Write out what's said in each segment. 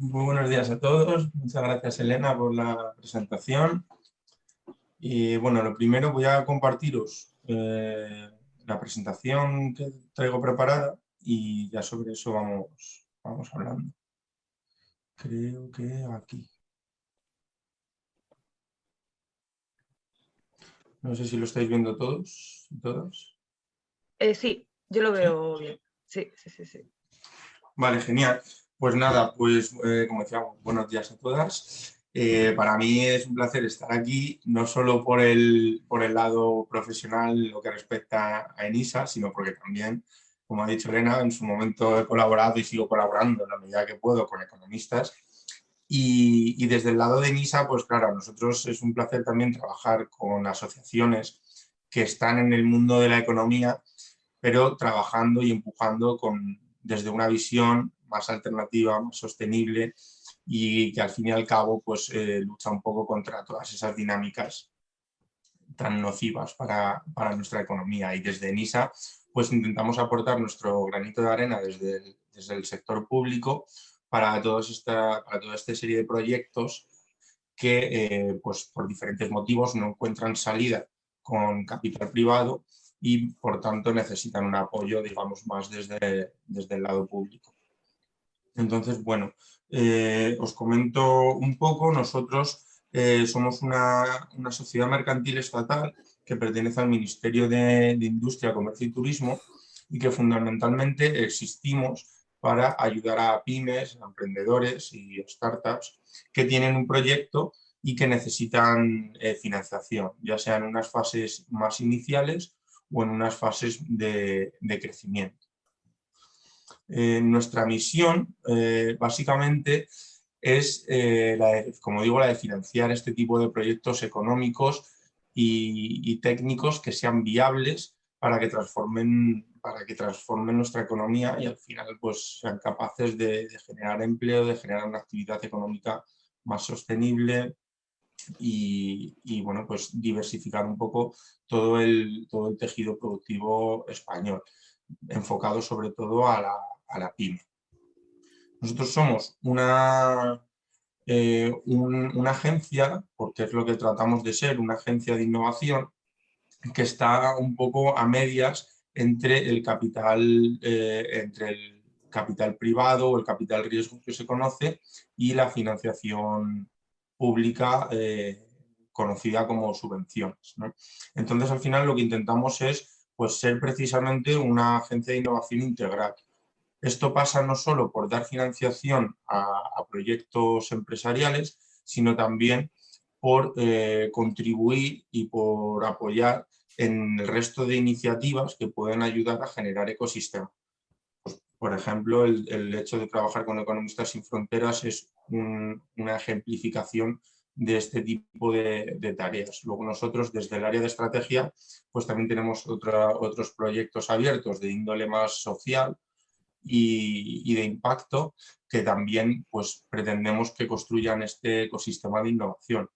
muy buenos días a todos. Muchas gracias Elena por la presentación. Y bueno, lo primero voy a compartiros eh, la presentación que traigo preparada y ya sobre eso vamos, vamos hablando. Creo que aquí. No sé si lo estáis viendo todos y todas. Eh, sí, yo lo veo bien. Sí, sí, sí, sí. Vale, genial. Pues nada, pues eh, como decíamos, buenos días a todas. Eh, para mí es un placer estar aquí, no solo por el, por el lado profesional, lo que respecta a ENISA, sino porque también, como ha dicho Elena, en su momento he colaborado y sigo colaborando en la medida que puedo con economistas. Y, y desde el lado de ENISA, pues claro, a nosotros es un placer también trabajar con asociaciones que están en el mundo de la economía, pero trabajando y empujando con, desde una visión más alternativa, más sostenible y que al fin y al cabo pues, eh, lucha un poco contra todas esas dinámicas tan nocivas para, para, nuestra economía. Y desde NISA pues, intentamos aportar nuestro granito de arena desde el, desde el sector público para, todos esta, para toda esta serie de proyectos que eh, pues, por diferentes motivos no encuentran salida con capital privado y por tanto necesitan un apoyo digamos más desde, desde el lado público. Entonces, bueno, eh, os comento un poco, nosotros eh, somos una, sociedad mercantil estatal que pertenece al Ministerio de, Industria, Comercio y Turismo y que fundamentalmente existimos para ayudar a pymes, a emprendedores y startups que tienen un proyecto y que necesitan eh, financiación, ya sea en unas fases más iniciales o en unas fases de crecimiento. Eh, nuestra misión eh, básicamente es, eh, la como digo, la de financiar este tipo de proyectos económicos y, técnicos que sean viables para que transformen para que transformen nuestra economía y al final pues sean capaces de, generar empleo, de generar una actividad económica más sostenible y, bueno, pues diversificar un poco todo el, todo el tejido productivo español, enfocado sobre todo a la, a la pyme. Nosotros somos una, eh, una agencia, porque es lo que tratamos de ser, una agencia de innovación, que está un poco a medias entre el capital, eh, entre el capital privado o el capital riesgo que se conoce y la financiación pública eh, conocida como subvenciones. Entonces, al final lo que intentamos es pues, ser precisamente una agencia de innovación integral, esto pasa no solo por dar financiación a, proyectos empresariales, sino también por eh, contribuir y por apoyar en el resto de iniciativas que pueden ayudar a generar ecosistemas. Pues, por ejemplo, el, hecho de trabajar con Economistas Sin Fronteras es una ejemplificación de este tipo de, tareas. Luego nosotros desde el área de estrategia pues también tenemos otros proyectos abiertos de índole más social y, de impacto que también pues, pretendemos que construyan este ecosistema de innovación.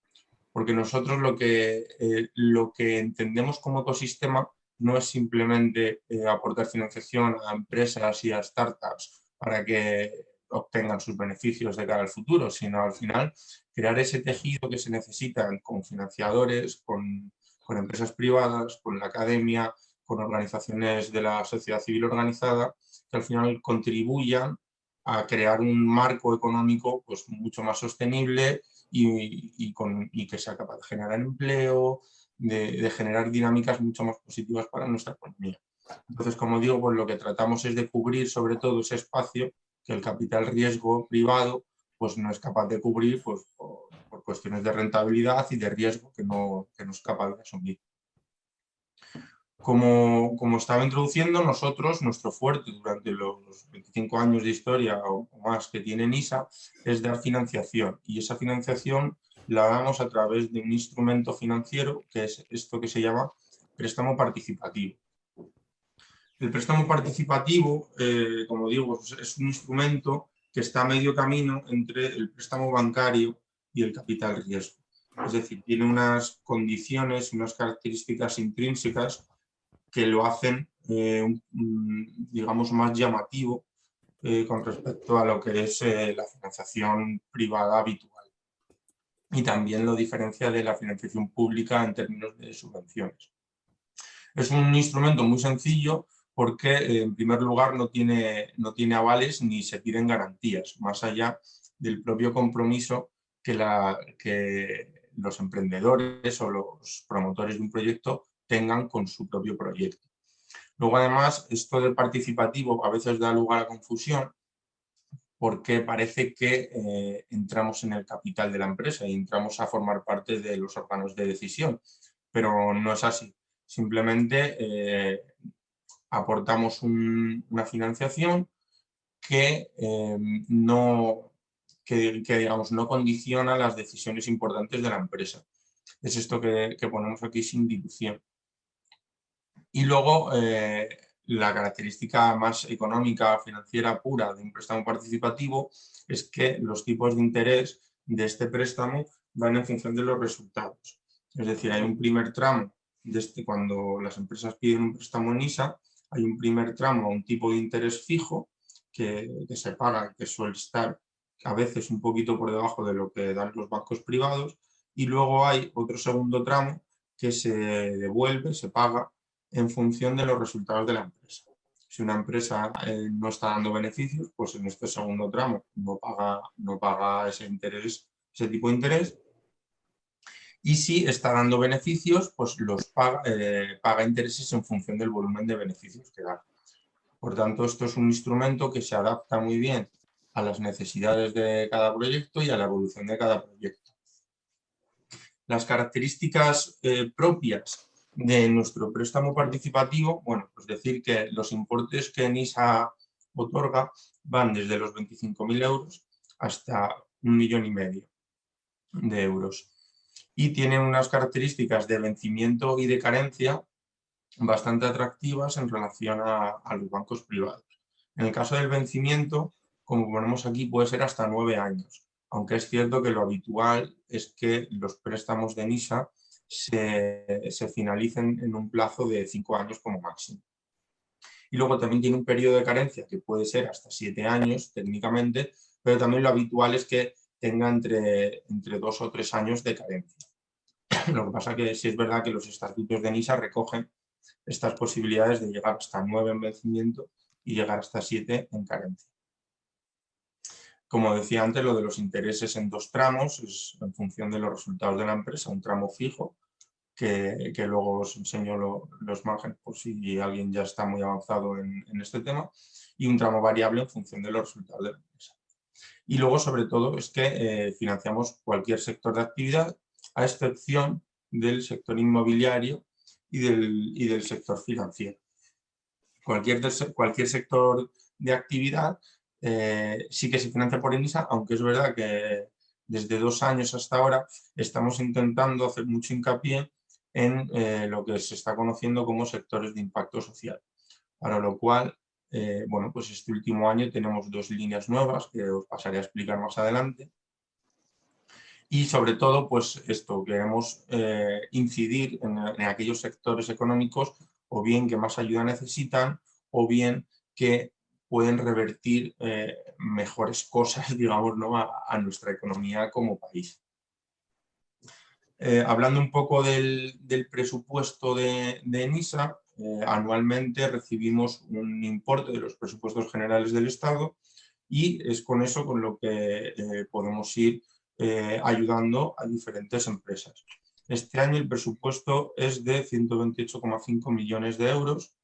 Porque nosotros lo que, eh, lo que entendemos como ecosistema no es simplemente eh, aportar financiación a empresas y a startups para que obtengan sus beneficios de cara al futuro, sino al final crear ese tejido que se necesita con financiadores, con, con empresas privadas, con la academia, con organizaciones de la sociedad civil organizada que al final contribuyan a crear un marco económico pues, mucho más sostenible y, con, que sea capaz de generar empleo, de, generar dinámicas mucho más positivas para nuestra economía. Entonces, como digo, pues lo que tratamos es de cubrir sobre todo ese espacio que el capital riesgo privado pues no es capaz de cubrir pues, por, por cuestiones de rentabilidad y de riesgo que no, que no es capaz de asumir. Como, como, estaba introduciendo, nosotros, nuestro fuerte durante los 25 años de historia o más que tiene NISA es dar financiación y esa financiación la damos a través de un instrumento financiero que es esto que se llama préstamo participativo. El préstamo participativo, eh, como digo, es un instrumento que está a medio camino entre el préstamo bancario y el capital riesgo. Es decir, tiene unas condiciones, unas características intrínsecas que lo hacen, eh, digamos, más llamativo eh, con respecto a lo que es eh, la financiación privada habitual. Y también lo diferencia de la financiación pública en términos de subvenciones. Es un instrumento muy sencillo porque en primer lugar no tiene, no tiene avales ni se piden garantías, más allá del propio compromiso que, la, que los emprendedores o los promotores de un proyecto tengan con su propio proyecto. Luego además esto del participativo a veces da lugar a confusión porque parece que eh, entramos en el capital de la empresa y entramos a formar parte de los órganos de decisión, pero no es así. Simplemente eh, aportamos una financiación que, eh, no, que, digamos, no condiciona las decisiones importantes de la empresa. Es esto que, que ponemos aquí sin dilución. Y luego eh, la característica más económica, financiera pura de un préstamo participativo es que los tipos de interés de este préstamo van en función de los resultados. Es decir, hay un primer tramo, este, cuando las empresas piden un préstamo en ISA, hay un primer tramo a un tipo de interés fijo que, que se paga, que suele estar a veces un poquito por debajo de lo que dan los bancos privados, y luego hay otro segundo tramo que se devuelve, se paga en función de los resultados de la empresa. Si una empresa eh, no está dando beneficios, pues en este segundo tramo no paga, ese tipo de interés. Y si está dando beneficios, pues los paga, eh, paga intereses en función del volumen de beneficios que da. Por tanto, esto es un instrumento que se adapta muy bien a las necesidades de cada proyecto y a la evolución de cada proyecto. Las características eh, propias de nuestro préstamo participativo, bueno, pues decir que los importes que NISA otorga van desde los 25.000 euros hasta un millón y medio de euros. Y tienen unas características de vencimiento y de carencia bastante atractivas en relación a, a los bancos privados. En el caso del vencimiento, como ponemos aquí, puede ser hasta nueve años, aunque es cierto que lo habitual es que los préstamos de NISA se, finalicen en un plazo de cinco años como máximo. Y luego también tiene un periodo de carencia que puede ser hasta siete años técnicamente, pero también lo habitual es que tenga entre, entre dos o tres años de carencia. Lo que pasa que sí es verdad que los estatutos de NISA recogen estas posibilidades de llegar hasta nueve en vencimiento y llegar hasta siete en carencia. Como decía antes, lo de los intereses en dos tramos es en función de los resultados de la empresa, un tramo fijo, que, luego os enseño los márgenes por si alguien ya está muy avanzado en, este tema, y un tramo variable en función de los resultados de la empresa. Y luego, sobre todo, es que eh, financiamos cualquier sector de actividad, a excepción del sector inmobiliario y del, y del sector financiero. Cualquier, cualquier sector de actividad eh, sí que se financia por INISA, aunque es verdad que desde dos años hasta ahora estamos intentando hacer mucho hincapié en eh, lo que se está conociendo como sectores de impacto social. Para lo cual, eh, bueno, pues este último año tenemos dos líneas nuevas que os pasaré a explicar más adelante. Y sobre todo, pues esto, queremos incidir en, en aquellos sectores económicos o bien que más ayuda necesitan o bien que pueden revertir eh, mejores cosas, digamos, ¿no? a, nuestra economía como país. Eh, hablando un poco del, presupuesto de, de ENISA, eh, anualmente recibimos un importe de los presupuestos generales del Estado y es con eso con lo que podemos ir ayudando a diferentes empresas. Este año el presupuesto es de 128,5 millones de euros,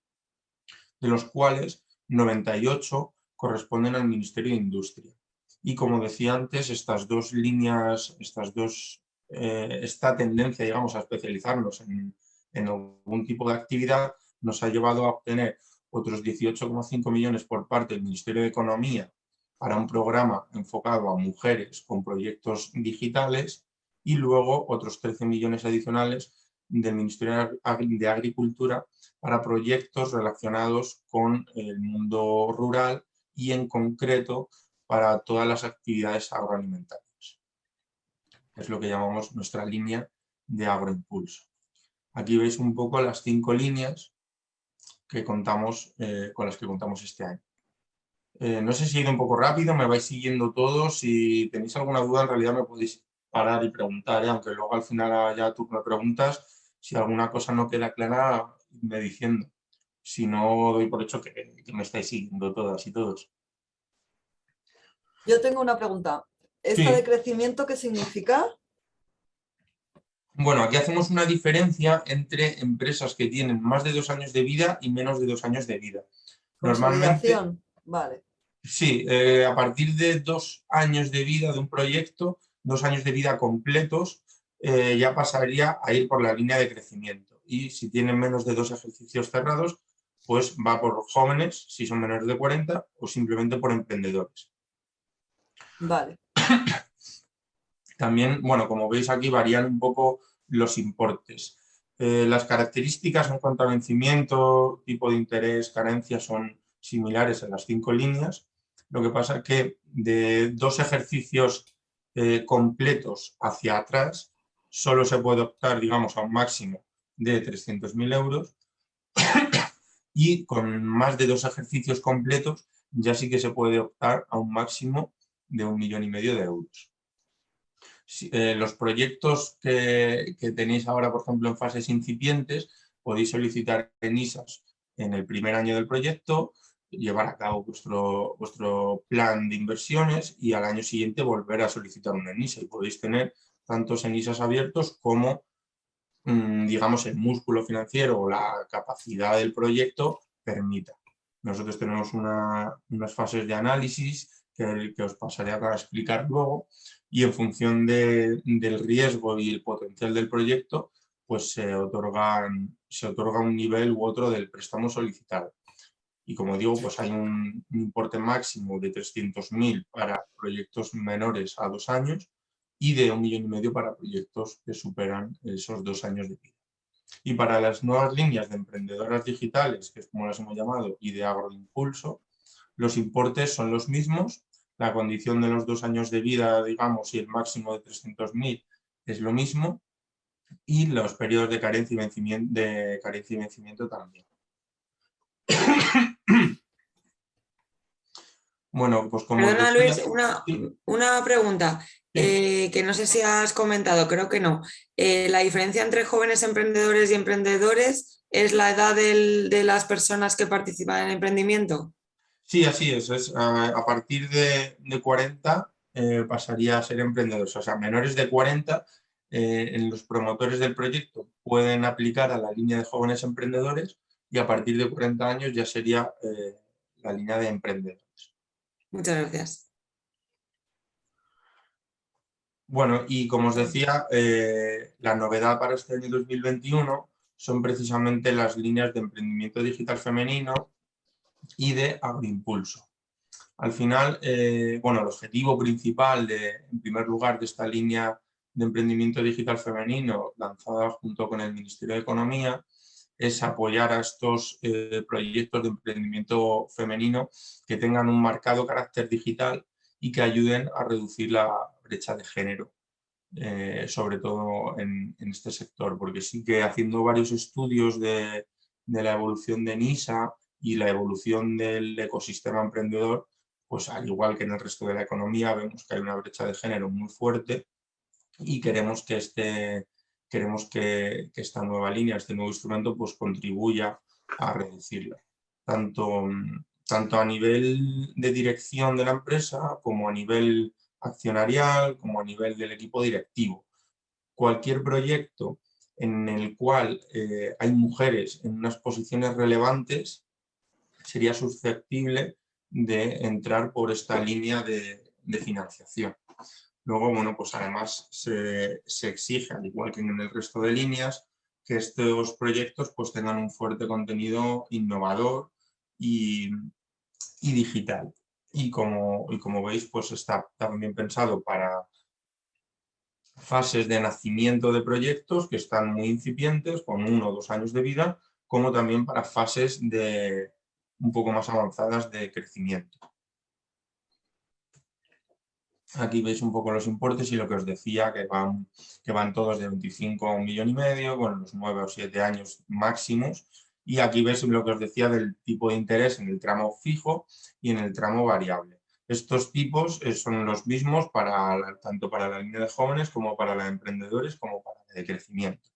de los cuales 98 corresponden al Ministerio de Industria. Y como decía antes, estas dos líneas, estas dos, eh, esta tendencia digamos, a especializarnos en, en algún tipo de actividad nos ha llevado a obtener otros 18,5 millones por parte del Ministerio de Economía para un programa enfocado a mujeres con proyectos digitales y luego otros 13 millones adicionales del Ministerio de Agricultura para proyectos relacionados con el mundo rural y en concreto para todas las actividades agroalimentarias. Es lo que llamamos nuestra línea de agroimpulso. Aquí veis un poco las cinco líneas que contamos, eh, con las que contamos este año. Eh, no sé si he ido un poco rápido, me vais siguiendo todos. Si tenéis alguna duda, en realidad me podéis parar y preguntar, ¿eh? aunque luego al final ya tú me preguntas. Si alguna cosa no queda clara, me diciendo. Si no, doy por hecho que, que me estáis siguiendo todas y todos. Yo tengo una pregunta. ¿Esta de crecimiento qué significa? Bueno, aquí hacemos una diferencia entre empresas que tienen más de dos años de vida y menos de dos años de vida. Normalmente, vale. Sí, eh, a partir de dos años de vida de un proyecto, dos años de vida completos, eh, ya pasaría a ir por la línea de crecimiento. Y si tienen menos de dos ejercicios cerrados, pues va por jóvenes, si son menores de 40, o simplemente por emprendedores. Vale. También, bueno, como veis aquí varían un poco los importes. Eh, las características en cuanto a vencimiento, tipo de interés, carencia son similares en las cinco líneas. Lo que pasa es que de dos ejercicios eh, completos hacia atrás solo se puede optar, digamos, a un máximo de 300.000 euros y con más de dos ejercicios completos ya sí que se puede optar a un máximo de un millón y medio de euros. Eh, los proyectos que, tenéis ahora, por ejemplo, en fases incipientes, podéis solicitar en ISAS en el primer año del proyecto, llevar a cabo vuestro, vuestro plan de inversiones y al año siguiente volver a solicitar una ENISA y podéis tener tantos ENISAs abiertos como, mm, digamos, el músculo financiero o la capacidad del proyecto permita. Nosotros tenemos unas fases de análisis que, os pasaré a explicar luego y en función del riesgo y el potencial del proyecto pues se otorga un nivel u otro del préstamo solicitado. Y como digo, pues hay un, importe máximo de 300.000 para proyectos menores a dos años y de un millón y medio para proyectos que superan esos dos años de vida. Y para las nuevas líneas de emprendedoras digitales, que es como las hemos llamado, y de agroimpulso, los importes son los mismos, la condición de los dos años de vida, digamos, y el máximo de 300.000 es lo mismo, y los periodos de carencia y vencimiento, de carencia y vencimiento también. Bueno, pues como... Perdona Luis, una, pregunta eh, que no sé si has comentado, creo que no. Eh, ¿La diferencia entre jóvenes emprendedores y emprendedores es la edad de las personas que participan en el emprendimiento? Sí, así es. es a, partir de, 40 eh, pasaría a ser emprendedores. O sea, menores de 40 en los promotores del proyecto pueden aplicar a la línea de jóvenes emprendedores y a partir de 40 años ya sería la línea de emprendedores. Muchas gracias. Bueno, y como os decía, eh, la novedad para este año 2021 son precisamente las líneas de emprendimiento digital femenino y de agroimpulso. Al final, eh, bueno, el objetivo principal, de, en primer lugar, de esta línea de emprendimiento digital femenino lanzada junto con el Ministerio de Economía es apoyar a estos eh, proyectos de emprendimiento femenino que tengan un marcado carácter digital y que ayuden a reducir la brecha de género, eh, sobre todo en, este sector, porque sí que haciendo varios estudios de, la evolución de NISA y la evolución del ecosistema emprendedor, pues al igual que en el resto de la economía vemos que hay una brecha de género muy fuerte y queremos que este queremos que, esta nueva línea, este nuevo instrumento, pues contribuya a reducirla. Tanto, a nivel de dirección de la empresa, como a nivel accionarial, como a nivel del equipo directivo. Cualquier proyecto en el cual eh, hay mujeres en unas posiciones relevantes sería susceptible de entrar por esta línea de financiación. Luego, bueno, pues además se, exige, al igual que en el resto de líneas, que estos proyectos pues tengan un fuerte contenido innovador y, digital. Y como, y como veis, pues está también pensado para fases de nacimiento de proyectos que están muy incipientes, con uno o dos años de vida, como también para fases de un poco más avanzadas de crecimiento. Aquí veis un poco los importes y lo que os decía, que van, que van todos de 25 a un millón y medio, con los 9 o 7 años máximos, Y aquí ves lo que os decía del tipo de interés en el tramo fijo y en el tramo variable. Estos tipos eh, son los mismos para tanto para la línea de jóvenes como para la de emprendedores como para la de crecimiento.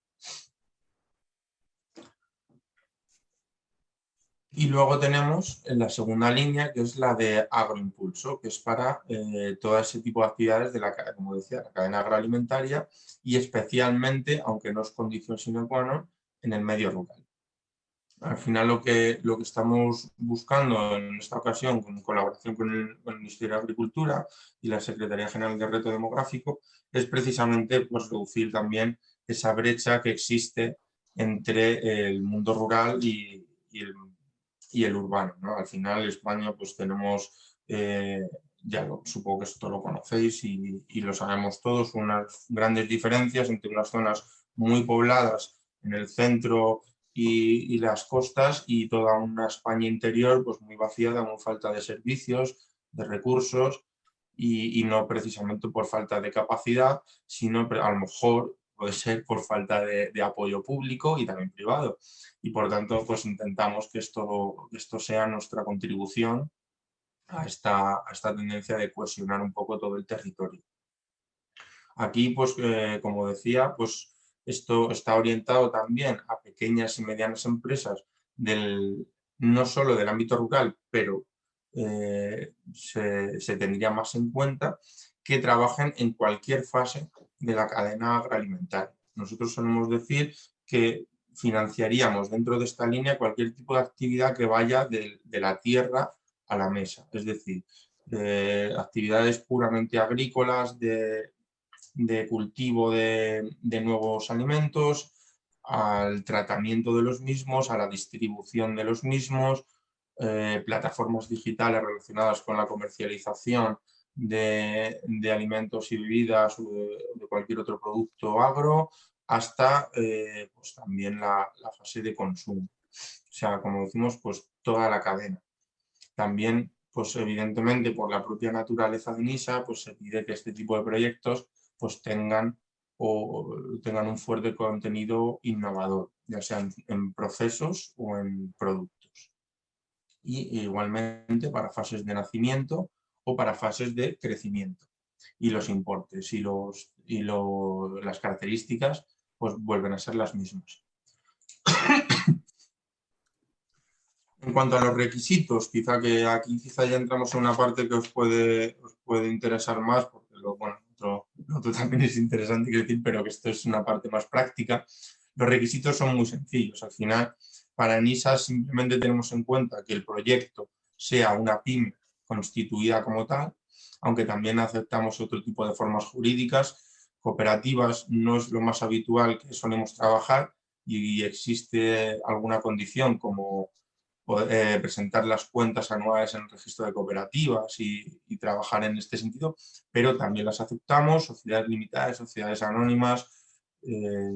Y luego tenemos en la segunda línea, que es la de agroimpulso, que es para eh, todo ese tipo de actividades de la, como decía, la cadena agroalimentaria y especialmente, aunque no es condición sine qua non, en el medio rural. Al final lo que, lo que estamos buscando en esta ocasión, con colaboración con el, Ministerio de Agricultura y la Secretaría General de Reto Demográfico, es precisamente pues, reducir también esa brecha que existe entre el mundo rural y, y el y el urbano. ¿no? Al final España pues tenemos, eh, ya supongo que esto lo conocéis y, y, lo sabemos todos, unas grandes diferencias entre unas zonas muy pobladas en el centro y, y las costas y toda una España interior pues muy vaciada, muy falta de servicios, de recursos y, y, no precisamente por falta de capacidad, sino a lo mejor puede ser por falta de, de apoyo público y también privado y por tanto pues intentamos que esto, esto sea nuestra contribución a esta, a esta tendencia de cohesionar un poco todo el territorio. Aquí, pues, eh, como decía, pues esto está orientado también a pequeñas y medianas empresas del, no solo del ámbito rural, pero eh, se, se, tendría más en cuenta que trabajen en cualquier fase de la cadena agroalimentaria. Nosotros solemos decir que financiaríamos dentro de esta línea cualquier tipo de actividad que vaya de, la tierra a la mesa, es decir, actividades puramente agrícolas, de, cultivo de, nuevos alimentos, al tratamiento de los mismos, a la distribución de los mismos, eh, plataformas digitales relacionadas con la comercialización de, alimentos y bebidas o de, cualquier otro producto agro, hasta eh, pues también la, fase de consumo. O sea, como decimos, pues toda la cadena. También, pues evidentemente por la propia naturaleza de NISA, pues se pide que este tipo de proyectos pues tengan, o, tengan un fuerte contenido innovador, ya sea en, procesos o en productos. Y igualmente para fases de nacimiento o para fases de crecimiento. Y los importes y, los, y las características pues vuelven a ser las mismas. En cuanto a los requisitos, quizá que aquí quizá ya entramos en una parte que os puede, os puede interesar más, porque lo, bueno, otro, otro, también es interesante decir, pero que esto es una parte más práctica. Los requisitos son muy sencillos. Al final, para NISA simplemente tenemos en cuenta que el proyecto sea una PYME constituida como tal, aunque también aceptamos otro tipo de formas jurídicas cooperativas no es lo más habitual que solemos trabajar y existe alguna condición como eh, presentar las cuentas anuales en el registro de cooperativas y, trabajar en este sentido, pero también las aceptamos, sociedades limitadas, sociedades anónimas, eh,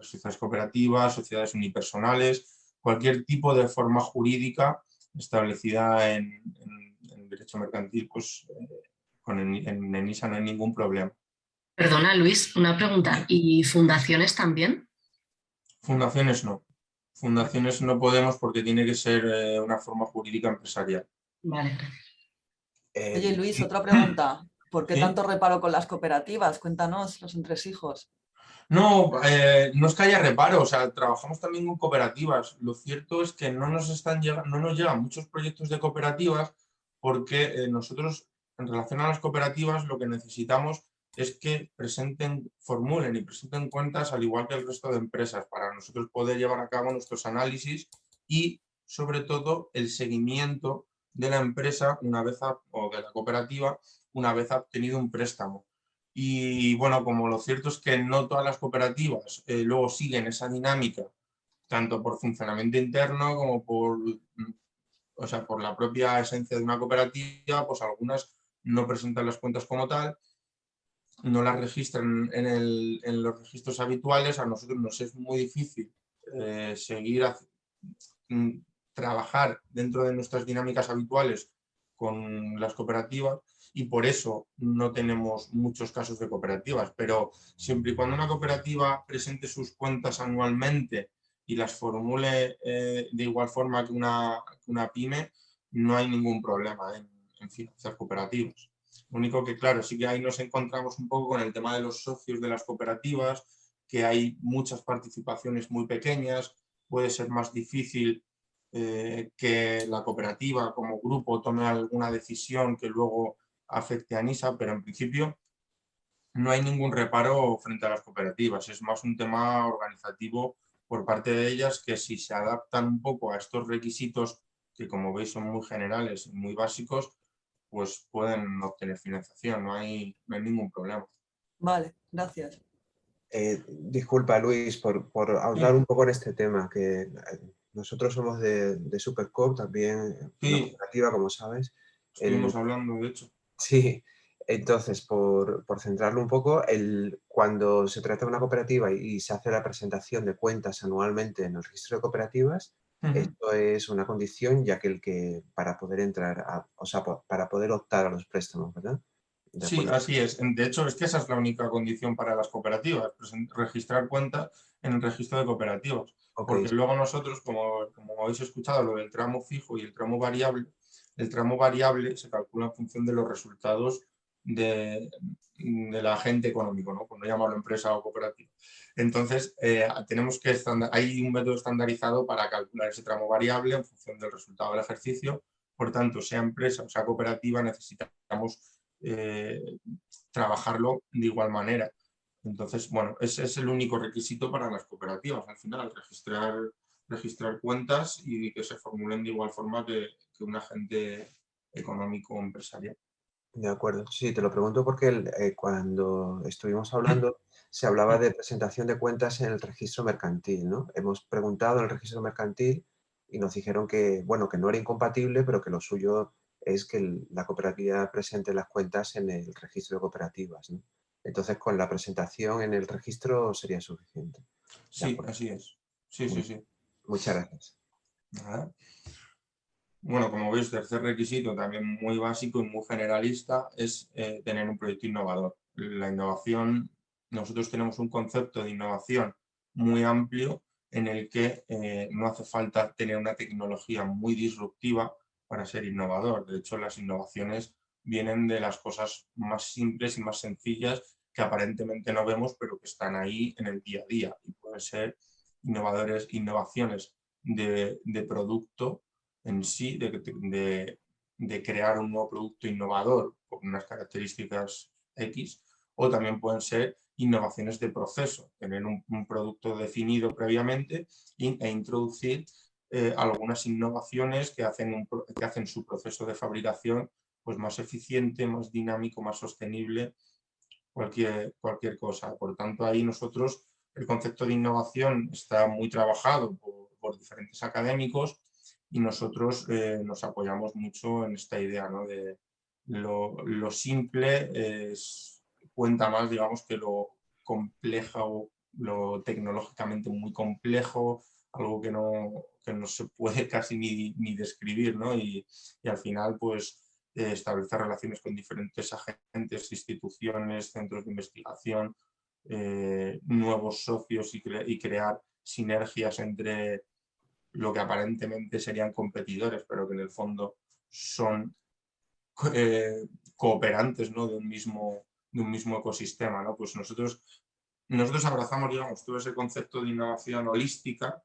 sociedades cooperativas, sociedades unipersonales, cualquier tipo de forma jurídica establecida en, derecho mercantil, pues eh, con en ENISA no hay ningún problema. Perdona, Luis, una pregunta. ¿Y fundaciones también? Fundaciones no. Fundaciones no podemos porque tiene que ser eh, una forma jurídica empresarial. Vale. Eh, Oye, Luis, otra pregunta. ¿Por qué tanto reparo con las cooperativas? Cuéntanos, los entresijos. No, eh, no es que haya reparo, o sea, trabajamos también con cooperativas. Lo cierto es que no nos, están no nos llegan muchos proyectos de cooperativas porque nosotros, en relación a las cooperativas, lo que necesitamos es que presenten, formulen y presenten cuentas al igual que el resto de empresas para nosotros poder llevar a cabo nuestros análisis y sobre todo el seguimiento de la empresa una vez o de la cooperativa una vez ha obtenido un préstamo. Y bueno, como lo cierto es que no todas las cooperativas eh, luego siguen esa dinámica, tanto por funcionamiento interno como por, o sea, por la propia esencia de una cooperativa, pues algunas no presentan las cuentas como tal no las registran en, los registros habituales, a nosotros nos es muy difícil eh, seguir a, mm, trabajar dentro de nuestras dinámicas habituales con las cooperativas y por eso no tenemos muchos casos de cooperativas, pero siempre y cuando una cooperativa presente sus cuentas anualmente y las formule eh, de igual forma que una, una, pyme, no hay ningún problema en, en cooperativas. Lo único que, claro, sí que ahí nos encontramos un poco con el tema de los socios de las cooperativas, que hay muchas participaciones muy pequeñas, puede ser más difícil eh, que la cooperativa como grupo tome alguna decisión que luego afecte a NISA, pero en principio no hay ningún reparo frente a las cooperativas, es más un tema organizativo por parte de ellas que si se adaptan un poco a estos requisitos que como veis son muy generales y muy básicos, pues pueden obtener financiación, no hay, no hay ningún problema. Vale, gracias. Eh, disculpa Luis por, por hablar un poco en este tema, que eh, nosotros somos de, de Supercop, también sí. cooperativa, como sabes. Estuvimos hablando, de hecho. Sí, entonces, por, por, centrarlo un poco, el, cuando se trata de una cooperativa y, y, se hace la presentación de cuentas anualmente en el registro de cooperativas, uh -huh. esto es una condición ya que el que para poder entrar, a, o sea, para poder optar a los préstamos, ¿verdad? Sí, así es. De hecho, es que esa es la única condición para las cooperativas, registrar cuentas en el registro de cooperativas. Okay. Porque luego nosotros, como, como habéis escuchado, lo del tramo fijo y el tramo variable, el tramo variable se calcula en función de los resultados de, del agente económico, ¿no? Por no llamarlo empresa o cooperativa. Entonces, eh, tenemos que hay un método estandarizado para calcular ese tramo variable en función del resultado del ejercicio. Por tanto, sea empresa o sea cooperativa, necesitamos eh, trabajarlo de igual manera. Entonces, bueno, ese es el único requisito para las cooperativas, al final, registrar, registrar cuentas y que se formulen de igual forma que, que un agente económico o empresarial. De acuerdo, sí, te lo pregunto porque el, eh, cuando estuvimos hablando se hablaba de presentación de cuentas en el registro mercantil, ¿no? Hemos preguntado en el registro mercantil y nos dijeron que, bueno, que no era incompatible, pero que lo suyo es que el, la cooperativa presente las cuentas en el registro de cooperativas, ¿no? Entonces, con la presentación en el registro sería suficiente. Sí, así es. Sí, sí, sí. Muchas gracias. Bueno, como veis, tercer requisito, también muy básico y muy generalista, es eh, tener un proyecto innovador. La innovación, nosotros tenemos un concepto de innovación muy amplio en el que eh, no hace falta tener una tecnología muy disruptiva para ser innovador. De hecho, las innovaciones vienen de las cosas más simples y más sencillas que aparentemente no vemos, pero que están ahí en el día a día. Y pueden ser innovadores, innovaciones de, de producto en sí, de, de, crear un nuevo producto innovador con unas características X, o también pueden ser innovaciones de proceso, tener un, producto definido previamente e introducir eh, algunas innovaciones que hacen, que hacen su proceso de fabricación pues más eficiente, más dinámico, más sostenible, cualquier, cualquier cosa. Por tanto, ahí nosotros, el concepto de innovación está muy trabajado por diferentes académicos y nosotros eh, nos apoyamos mucho en esta idea ¿no? de lo, simple es, cuenta más, digamos, que lo complejo, lo tecnológicamente muy complejo, algo que no, que no se puede casi ni, ni describir, ¿no? Y, y, al final, pues, eh, establecer relaciones con diferentes agentes, instituciones, centros de investigación, eh, nuevos socios y, crear sinergias entre lo que aparentemente serían competidores, pero que en el fondo son eh, cooperantes ¿no? de, un mismo, de un mismo ecosistema. ¿no? Pues nosotros, nosotros abrazamos digamos, todo ese concepto de innovación holística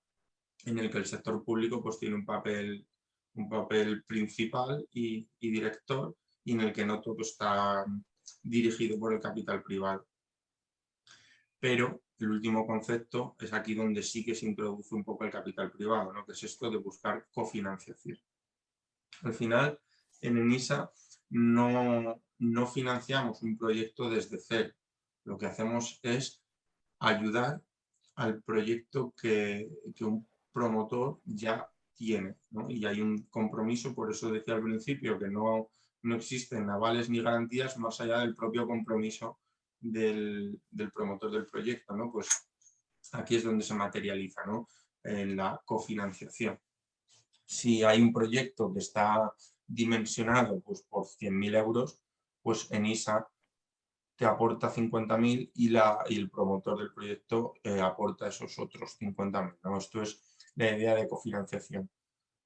en el que el sector público pues, tiene un papel, un papel principal y, y director y en el que no todo está dirigido por el capital privado. Pero el último concepto es aquí donde sí que se introduce un poco el capital privado, ¿no? que es esto de buscar cofinanciación. Al final, en ENISA no, no financiamos un proyecto desde cero. Lo que hacemos es ayudar al proyecto que, que un promotor ya tiene. Y hay un compromiso, por eso decía al principio que no, no existen avales ni garantías más allá del propio compromiso del, promotor del proyecto. ¿no? Pues aquí es donde se materializa ¿no? en la cofinanciación. Si hay un proyecto que está dimensionado pues, por 100.000 euros, pues en ISA te aporta 50.000 y, y el promotor del proyecto eh, aporta esos otros 50.000. ¿no? Esto es la idea de cofinanciación.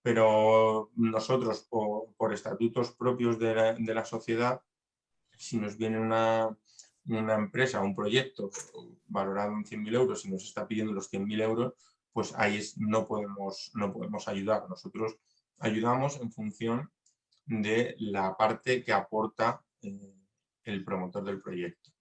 Pero nosotros, por, estatutos propios de la, sociedad, si nos viene una, una empresa, un proyecto valorado en 100.000 euros y nos está pidiendo los 100.000 euros, pues ahí no, podemos, no podemos ayudar. Nosotros ayudamos en función de la parte que aporta eh, el promotor del proyecto.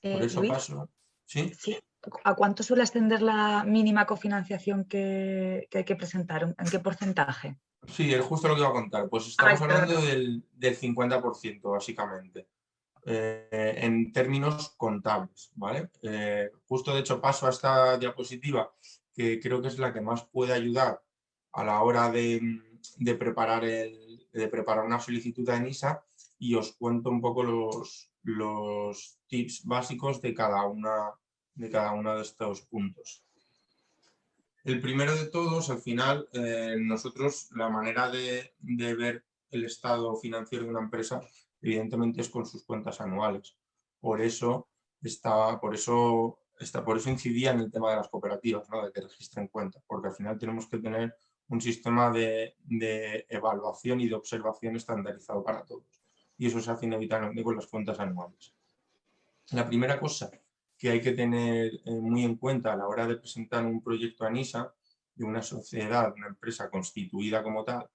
Por Eh, eso Luis, paso... ¿Sí? sí. ¿A cuánto suele ascender la mínima cofinanciación que, que hay que presentar? ¿En qué porcentaje? Sí, es justo lo que iba a contar. Pues estamos Ay, hablando del, del 50%, básicamente, eh, en términos contables, ¿vale? Eh, justo, de hecho, paso a esta diapositiva, que creo que es la que más puede ayudar a la hora de, preparar, el, de preparar una solicitud a ENISA y os cuento un poco los, los tips básicos de cada, una, de cada uno de estos puntos. El primero de todos, al final, eh, nosotros la manera de, de, ver el estado financiero de una empresa, evidentemente es con sus cuentas anuales. Por eso, está, por eso, está, por eso incidía en el tema de las cooperativas, ¿no? de que registren cuentas, porque al final tenemos que tener un sistema de, de evaluación y de observación estandarizado para todos. Y eso se hace inevitablemente con las cuentas anuales. La primera cosa que hay que tener eh, muy en cuenta a la hora de presentar un proyecto a NISA de una sociedad, una empresa constituida como tal,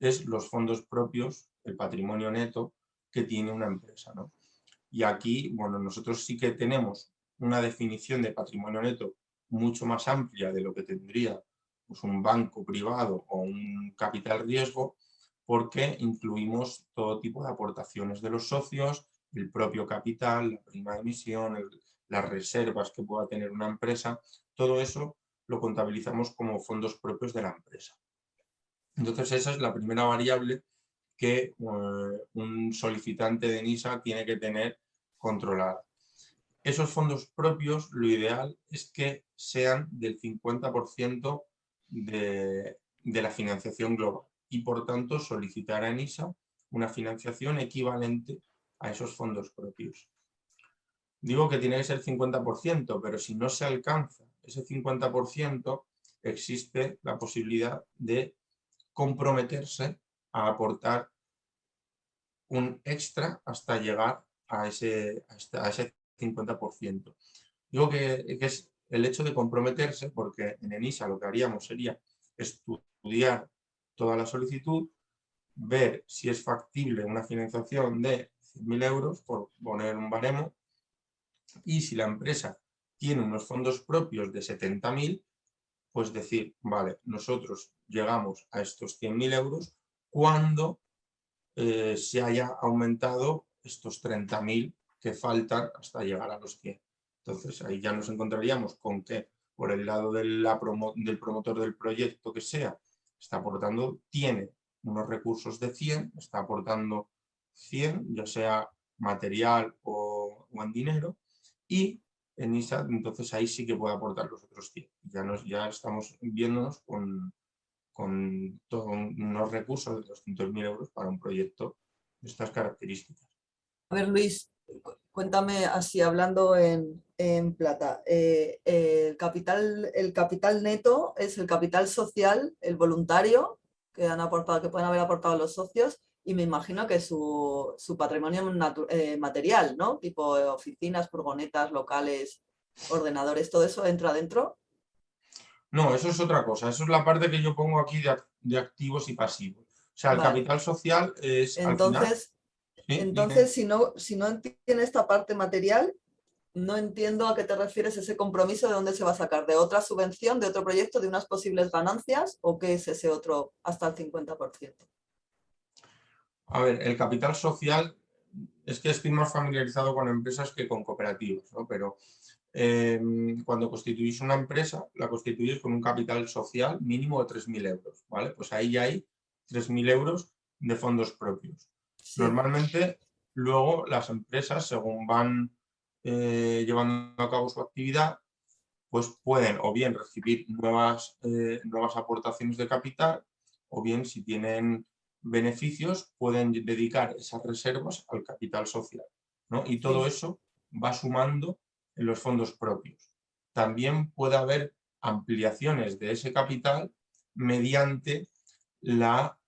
es los fondos propios, el patrimonio neto que tiene una empresa. ¿no? Y aquí, bueno, nosotros sí que tenemos una definición de patrimonio neto mucho más amplia de lo que tendría pues, un banco privado o un capital riesgo, porque incluimos todo tipo de aportaciones de los socios, el propio capital, la prima de emisión, las reservas que pueda tener una empresa, todo eso lo contabilizamos como fondos propios de la empresa. Entonces esa es la primera variable que uh, un solicitante de NISA tiene que tener controlada. Esos fondos propios, lo ideal es que sean del 50% de, de la financiación global y por tanto solicitar a NISA una financiación equivalente a esos fondos propios. Digo que tiene que ser 50%, pero si no se alcanza ese 50%, existe la posibilidad de comprometerse a aportar un extra hasta llegar a ese, a ese 50%. Digo que, que, es el hecho de comprometerse, porque en ENISA lo que haríamos sería estudiar toda la solicitud, ver si es factible una financiación de 100.000 euros, por poner un baremo, y si la empresa tiene unos fondos propios de 70.000, pues decir, vale, nosotros llegamos a estos 100.000 euros cuando eh, se haya aumentado estos 30.000 que faltan hasta llegar a los 100. Entonces ahí ya nos encontraríamos con que por el lado del promotor del proyecto que sea, está aportando, tiene unos recursos de 100, está aportando 100, ya sea material o, en dinero, y en ISA, entonces ahí sí que puede aportar los otros 100. Ya, nos, ya estamos viéndonos con, con todo, unos recursos de 200.000 euros para un proyecto de estas características. A ver, Luis, cuéntame así, hablando en, plata. Eh, el, capital, neto es el capital social, el voluntario, que, han aportado, que pueden haber aportado los socios, y me imagino que su, su patrimonio eh, material, ¿no? Tipo oficinas, furgonetas, locales, ordenadores, ¿todo eso entra dentro? No, eso es otra cosa. Eso es la parte que yo pongo aquí de, de activos y pasivos. O sea, el Vale. capital social es... al final- Entonces, ¿Sí? entonces si, no, si no tiene esta parte material, no entiendo a qué te refieres ese compromiso de dónde se va a sacar, de otra subvención, de otro proyecto, de unas posibles ganancias, o qué es ese otro hasta el 50%. A ver, el capital social es que estoy más familiarizado con empresas que con cooperativas, ¿no? Pero eh, cuando constituís una empresa, la constituís con un capital social mínimo de 3.000 euros, ¿vale? Pues ahí ya hay 3.000 euros de fondos propios. Sí. Normalmente, luego las empresas, según van eh, llevando a cabo su actividad, pues pueden o bien recibir nuevas, eh, nuevas aportaciones de capital, o bien si tienen beneficios, pueden dedicar esas reservas al capital social. Y todo eso va sumando en los fondos propios. También puede haber ampliaciones de ese capital mediante la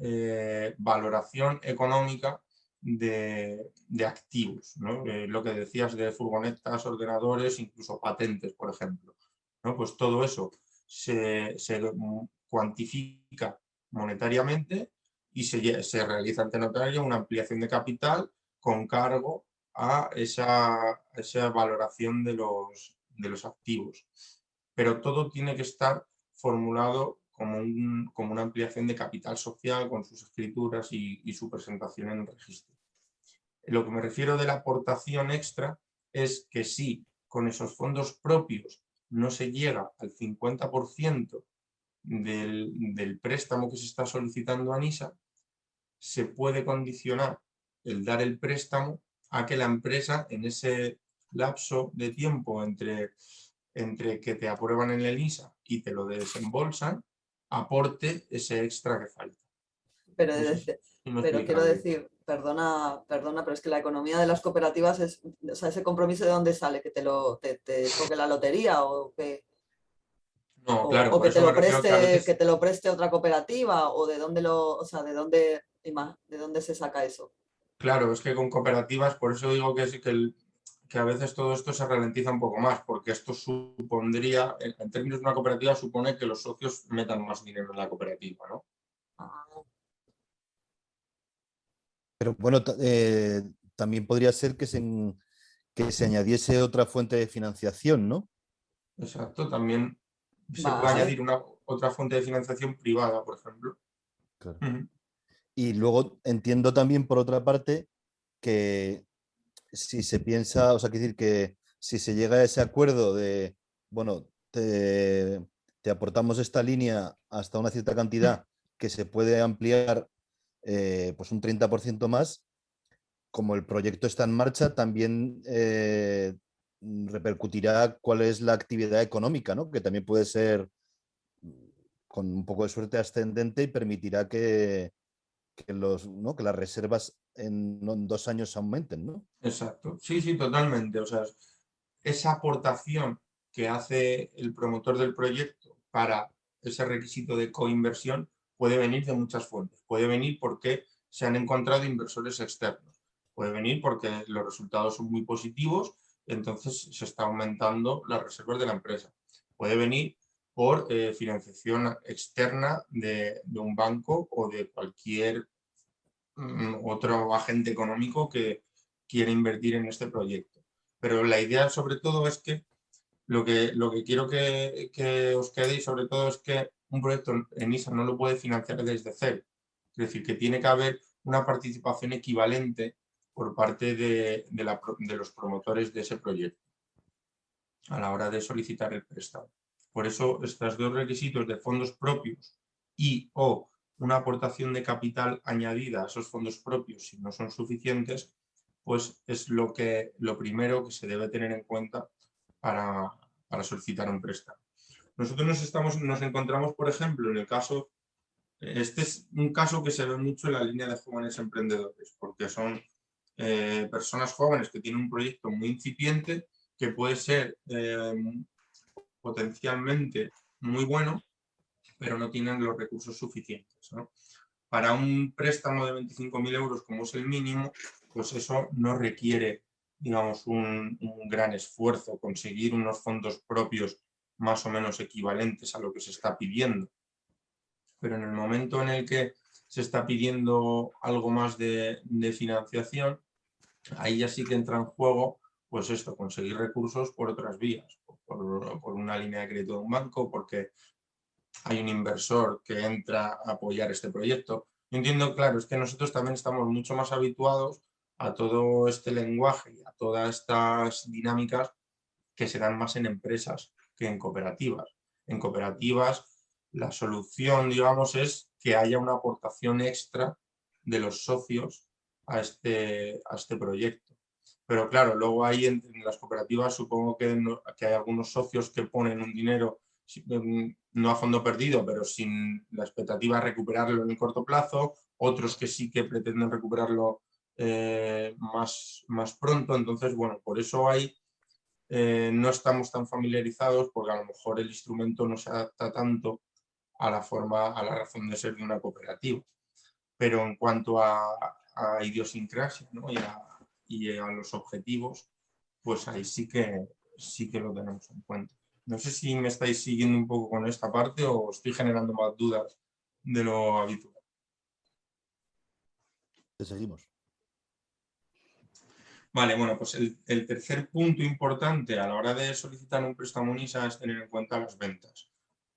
eh, valoración económica de, activos, eh, lo que decías de furgonetas, ordenadores, incluso patentes, por ejemplo. ¿no? Pues todo eso se, cuantifica monetariamente y se, se, realiza ante notario una ampliación de capital con cargo a esa, esa valoración de los, de los activos. Pero todo tiene que estar formulado como, como, una ampliación de capital social con sus escrituras y, y, su presentación en el registro. Lo que me refiero de la aportación extra es que si con esos fondos propios no se llega al 50% del, del préstamo que se está solicitando a NISA, se puede condicionar el dar el préstamo a que la empresa en ese lapso de tiempo entre, entre que te aprueban en el ISA y te lo desembolsan, aporte ese extra que falta. Pero, pero quiero decir, perdona, perdona, pero es que la economía de las cooperativas es, o sea, ese compromiso de dónde sale, que te lo te, toque la lotería o que, no, claro, o que te lo preste, que, te lo preste otra cooperativa o de dónde lo, o sea, de dónde, de dónde se saca eso. Claro, es que con cooperativas, por eso digo que, sí que el, que a veces todo esto se ralentiza un poco más, porque esto supondría, en términos de una cooperativa, supone que los socios metan más dinero en la cooperativa, ¿no? Pero bueno, eh, también podría ser que se, que se añadiese otra fuente de financiación, ¿no? Exacto, también se puede añadir una, otra fuente de financiación privada, por ejemplo. Y luego entiendo también, por otra parte, que si se piensa, o sea, quiere decir que si se llega a ese acuerdo de, bueno, te, aportamos esta línea hasta una cierta cantidad que se puede ampliar eh, pues un 30% más, como el proyecto está en marcha, también eh, repercutirá cuál es la actividad económica, ¿no? que también puede ser con un poco de suerte ascendente y permitirá que, que, los, ¿no? que las reservas en, dos años aumenten, ¿no? Exacto, sí, sí, totalmente. O sea, esa aportación que hace el promotor del proyecto para ese requisito de coinversión puede venir de muchas fuentes. Puede venir porque se han encontrado inversores externos. Puede venir porque los resultados son muy positivos, entonces se está aumentando las reservas de la empresa. Puede venir por eh, financiación externa de, un banco o de cualquier Mm, otro agente económico que quiere invertir en este proyecto. Pero la idea sobre todo es que lo que, lo que quiero que, os quedéis sobre todo es que un proyecto en ISA no lo puede financiar desde cero. Es decir, que tiene que haber una participación equivalente por parte de, de, los promotores de ese proyecto a la hora de solicitar el préstamo. Por eso, estos dos requisitos de fondos propios y o una aportación de capital añadida a esos fondos propios si no son suficientes, pues es lo, que, lo primero que se debe tener en cuenta para, solicitar un préstamo. Nosotros nos, encontramos, por ejemplo, en el caso, este es un caso que se ve mucho en la línea de jóvenes emprendedores, porque son eh, personas jóvenes que tienen un proyecto muy incipiente que puede ser eh, potencialmente muy bueno, pero no tienen los recursos suficientes. Para un préstamo de 25.000 euros, como es el mínimo, pues eso no requiere digamos, un, gran esfuerzo, conseguir unos fondos propios más o menos equivalentes a lo que se está pidiendo. Pero en el momento en el que se está pidiendo algo más de, financiación, ahí ya sí que entra en juego pues esto, conseguir recursos por otras vías, por, una línea de crédito de un banco, porque hay un inversor que entra a apoyar este proyecto. Yo entiendo, claro, es que nosotros también estamos mucho más habituados a todo este lenguaje y a todas estas dinámicas que se dan más en empresas que en cooperativas. En cooperativas la solución, digamos, es que haya una aportación extra de los socios a este, a este proyecto. Pero claro, luego hay en, las cooperativas supongo que, que hay algunos socios que ponen un dinero Em, no a fondo perdido, pero sin la expectativa de recuperarlo en el corto plazo, otros que sí que pretenden recuperarlo eh, más, más pronto. Entonces, bueno, por eso hay, eh, no estamos tan familiarizados porque a lo mejor el instrumento no se adapta tanto a la forma, a la razón de ser de una cooperativa. Pero en cuanto a, idiosincrasia y, a, los objetivos, pues ahí sí que, sí que lo tenemos en cuenta. No sé si me estáis siguiendo un poco con esta parte o estoy generando más dudas de lo habitual. Te seguimos. Vale, bueno, pues el, tercer punto importante a la hora de solicitar un préstamo NISA es tener en cuenta las ventas.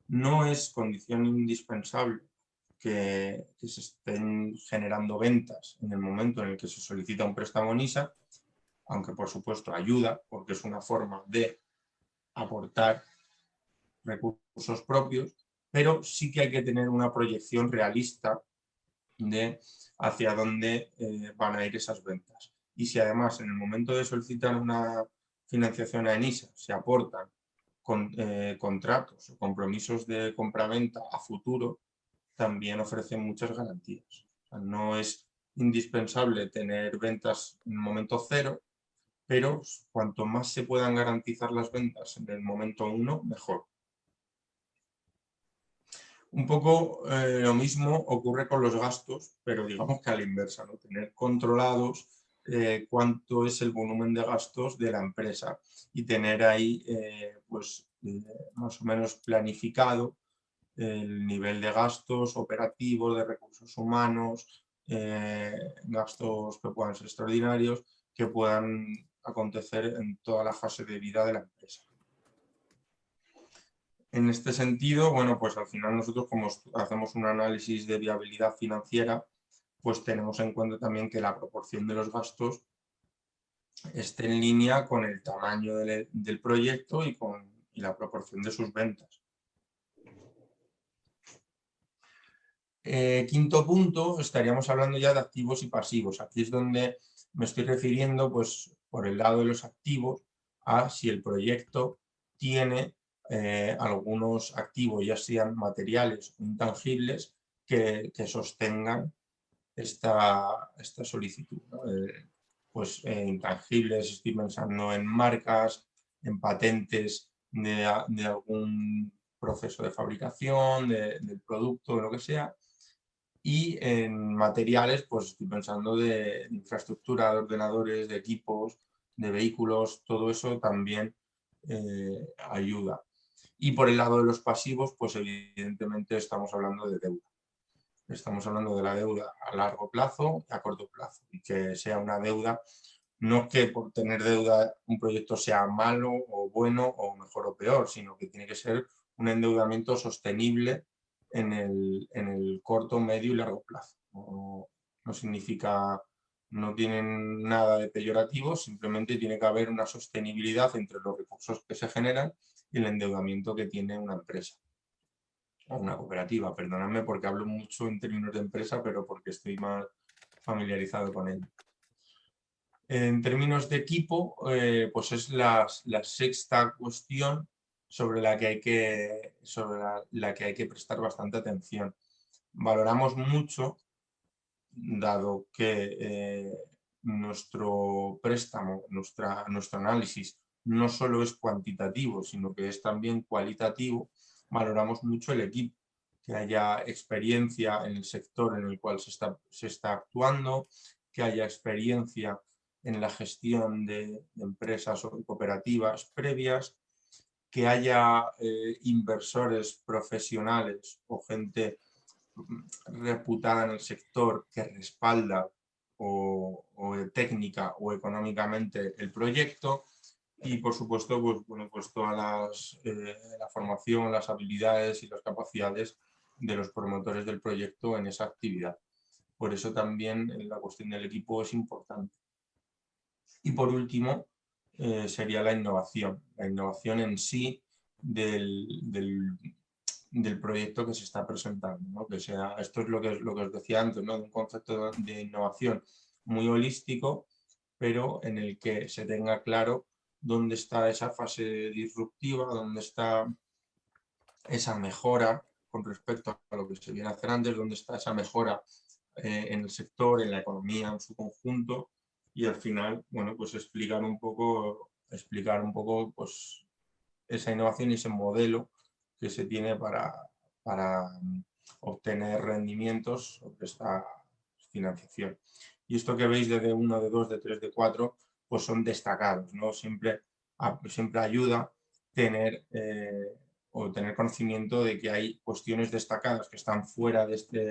No es condición indispensable que, se estén generando ventas en el momento en el que se solicita un préstamo NISA, aunque por supuesto ayuda, porque es una forma de aportar recursos propios, pero sí que hay que tener una proyección realista de hacia dónde eh, van a ir esas ventas. Y si además en el momento de solicitar una financiación a ENISA se aportan con, eh, contratos o compromisos de compraventa a futuro, también ofrecen muchas garantías. no es indispensable tener ventas en el momento cero, pero cuanto más se puedan garantizar las ventas en el momento uno, mejor. Un poco eh, lo mismo ocurre con los gastos, pero digamos que a la inversa, ¿no? tener controlados eh, cuánto es el volumen de gastos de la empresa y tener ahí eh, pues, más o menos planificado el nivel de gastos operativos, de recursos humanos, gastos que puedan ser extraordinarios, que puedan acontecer en toda la fase de vida de la empresa. En este sentido, bueno, pues al final nosotros como hacemos un análisis de viabilidad financiera, pues tenemos en cuenta también que la proporción de los gastos esté en línea con el tamaño del, proyecto y con la proporción de sus ventas. Eh, quinto punto, estaríamos hablando ya de activos y pasivos. Aquí es donde me estoy refiriendo, pues, por el lado de los activos, a si el proyecto tiene eh, algunos activos, ya sean materiales o intangibles, que, sostengan esta, esta solicitud. Eh, pues intangibles, estoy pensando en marcas, en patentes de, algún proceso de fabricación, del producto, de lo que sea, y en materiales, pues estoy pensando de infraestructura, de ordenadores, de equipos, de vehículos, todo eso también ayuda. Y por el lado de los pasivos, pues evidentemente estamos hablando de deuda. Estamos hablando de la deuda a largo plazo y a corto plazo. Y que sea una deuda, no que por tener deuda un proyecto sea malo o bueno o mejor o peor, sino que tiene que ser un endeudamiento sostenible en el, corto, medio y largo plazo. No, no significa, no tienen nada de peyorativo, simplemente tiene que haber una sostenibilidad entre los recursos que se generan y el endeudamiento que tiene una empresa o una cooperativa. Perdonadme porque hablo mucho en términos de empresa, pero porque estoy más familiarizado con ello. En términos de equipo, eh, pues es la, sexta cuestión sobre la que hay que, sobre la, que hay que prestar bastante atención. Valoramos mucho, dado que eh, nuestro préstamo, nuestra, nuestro análisis no solo es cuantitativo, sino que es también cualitativo, valoramos mucho el equipo, que haya experiencia en el sector en el cual se está, se está actuando, que haya experiencia en la gestión de, empresas o cooperativas previas, que haya eh, inversores profesionales o gente reputada en el sector que respalda o, técnica o económicamente el proyecto, y por supuesto pues, bueno, pues toda las, eh, la formación, las habilidades y las capacidades de los promotores del proyecto en esa actividad. Por eso también la cuestión del equipo es importante. Y por último eh, sería la innovación, la innovación en sí del, del, proyecto que se está presentando. ¿no? Que sea, esto es lo que, lo que os decía antes, ¿no? un concepto de innovación muy holístico, pero en el que se tenga claro dónde está esa fase disruptiva, dónde está esa mejora con respecto a lo que se viene a hacer antes, dónde está esa mejora eh, en el sector, en la economía en su conjunto y al final, bueno, pues explicar un poco, explicar un poco pues, esa innovación y ese modelo que se tiene para, para mm, obtener rendimientos sobre esta financiación. Y esto que veis de D1, de 2, de 3, de 4, pues son destacados, ¿no? Siempre, siempre ayuda tener, eh, o tener conocimiento de que hay cuestiones destacadas que están fuera de este,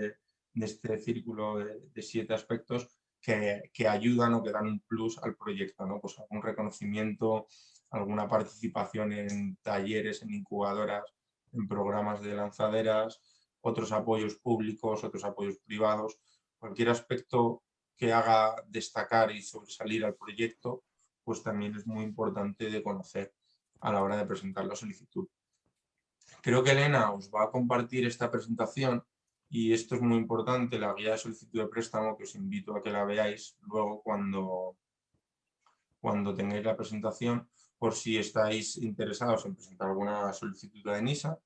de este círculo de, siete aspectos que, ayudan o que dan un plus al proyecto, ¿no? Pues algún reconocimiento, alguna participación en talleres, en incubadoras, en programas de lanzaderas, otros apoyos públicos, otros apoyos privados, cualquier aspecto que haga destacar y sobresalir al proyecto, pues también es muy importante de conocer a la hora de presentar la solicitud. Creo que Elena os va a compartir esta presentación y esto es muy importante, la guía de solicitud de préstamo, que os invito a que la veáis luego cuando, cuando tengáis la presentación, por si estáis interesados en presentar alguna solicitud de NISA,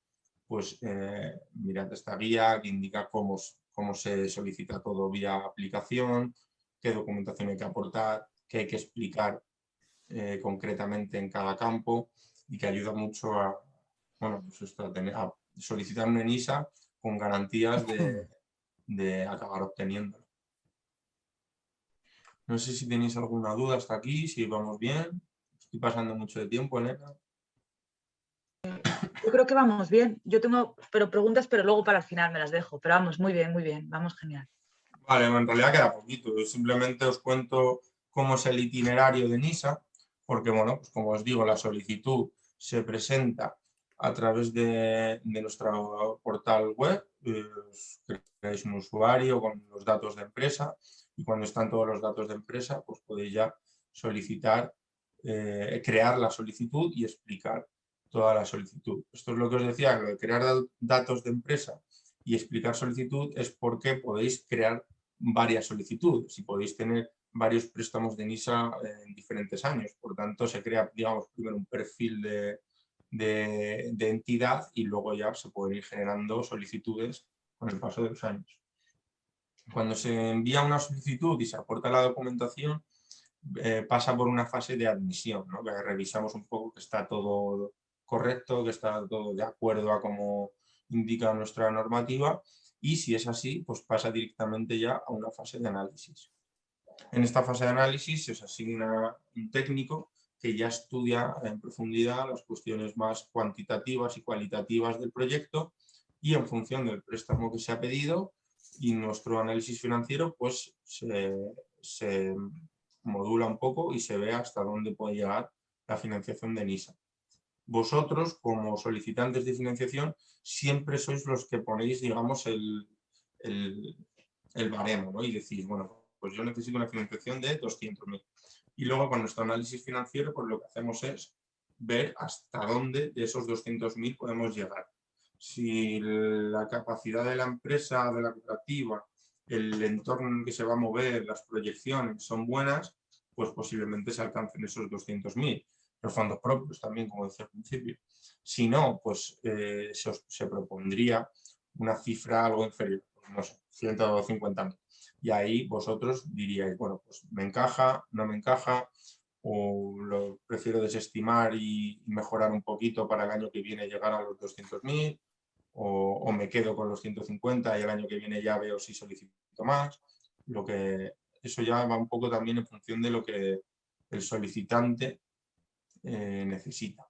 pues eh, mirad esta guía que indica cómo, cómo se solicita todo vía aplicación, qué documentación hay que aportar, qué hay que explicar eh, concretamente en cada campo y que ayuda mucho a, bueno, pues a, solicitar una ENISA con garantías de, de acabar obteniendo. No sé si tenéis alguna duda hasta aquí, si vamos bien. Estoy pasando mucho de tiempo, Elena. Yo creo que vamos bien. Yo tengo pero preguntas, pero luego para el final me las dejo. Pero vamos, muy bien, muy bien. Vamos genial. Vale, en realidad queda poquito. simplemente os cuento cómo es el itinerario de NISA, porque, bueno, pues como os digo, la solicitud se presenta a través de, nuestro portal web, creáis un usuario con los datos de empresa y cuando están todos los datos de empresa, pues podéis ya solicitar, eh, crear la solicitud y explicar toda la solicitud. Esto es lo que os decía, crear datos de empresa y explicar solicitud es porque podéis crear varias solicitudes y podéis tener varios préstamos de NISA en diferentes años. Por tanto, se crea, digamos, primero un perfil de, de, entidad y luego ya se pueden ir generando solicitudes con el paso de los años. Cuando se envía una solicitud y se aporta la documentación, eh, pasa por una fase de admisión, ¿no? que revisamos un poco que está todo correcto, que está todo de acuerdo a cómo indica nuestra normativa y si es así, pues pasa directamente ya a una fase de análisis. En esta fase de análisis se os asigna un técnico que ya estudia en profundidad las cuestiones más cuantitativas y cualitativas del proyecto y en función del préstamo que se ha pedido y nuestro análisis financiero pues se, modula un poco y se ve hasta dónde puede llegar la financiación de NISA vosotros como solicitantes de financiación siempre sois los que ponéis, digamos, el, el, baremo, ¿no? Y decís, bueno, pues yo necesito una financiación de 200.000. Y luego con nuestro análisis financiero, pues lo que hacemos es ver hasta dónde de esos 200.000 podemos llegar. Si la capacidad de la empresa, de la cooperativa, el entorno en el que se va a mover, las proyecciones son buenas, pues posiblemente se alcancen esos 200.000 los fondos propios también, como decía al principio. Si no, pues eh, se, propondría una cifra algo inferior, no sé, 150.000. Y ahí vosotros diríais, bueno, pues me encaja, no me encaja, o lo prefiero desestimar y mejorar un poquito para el año que viene llegar a los 200.000, o, o me quedo con los 150 y el año que viene ya veo si solicito más. Lo que, eso ya va un poco también en función de lo que el solicitante eh, necesita.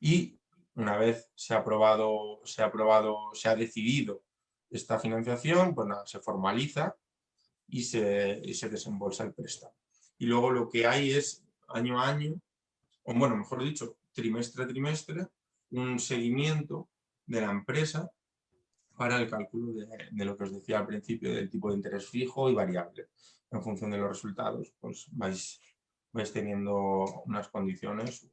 Y una vez se ha aprobado, se ha aprobado, se ha decidido esta financiación, pues se formaliza y se, se desembolsa el préstamo. Y luego lo que hay es año a año, o bueno, mejor dicho, trimestre a trimestre, un seguimiento de la empresa para el cálculo de, de, lo que os decía al principio, del tipo de interés fijo y variable. En función de los resultados, pues vais vais teniendo unas condiciones.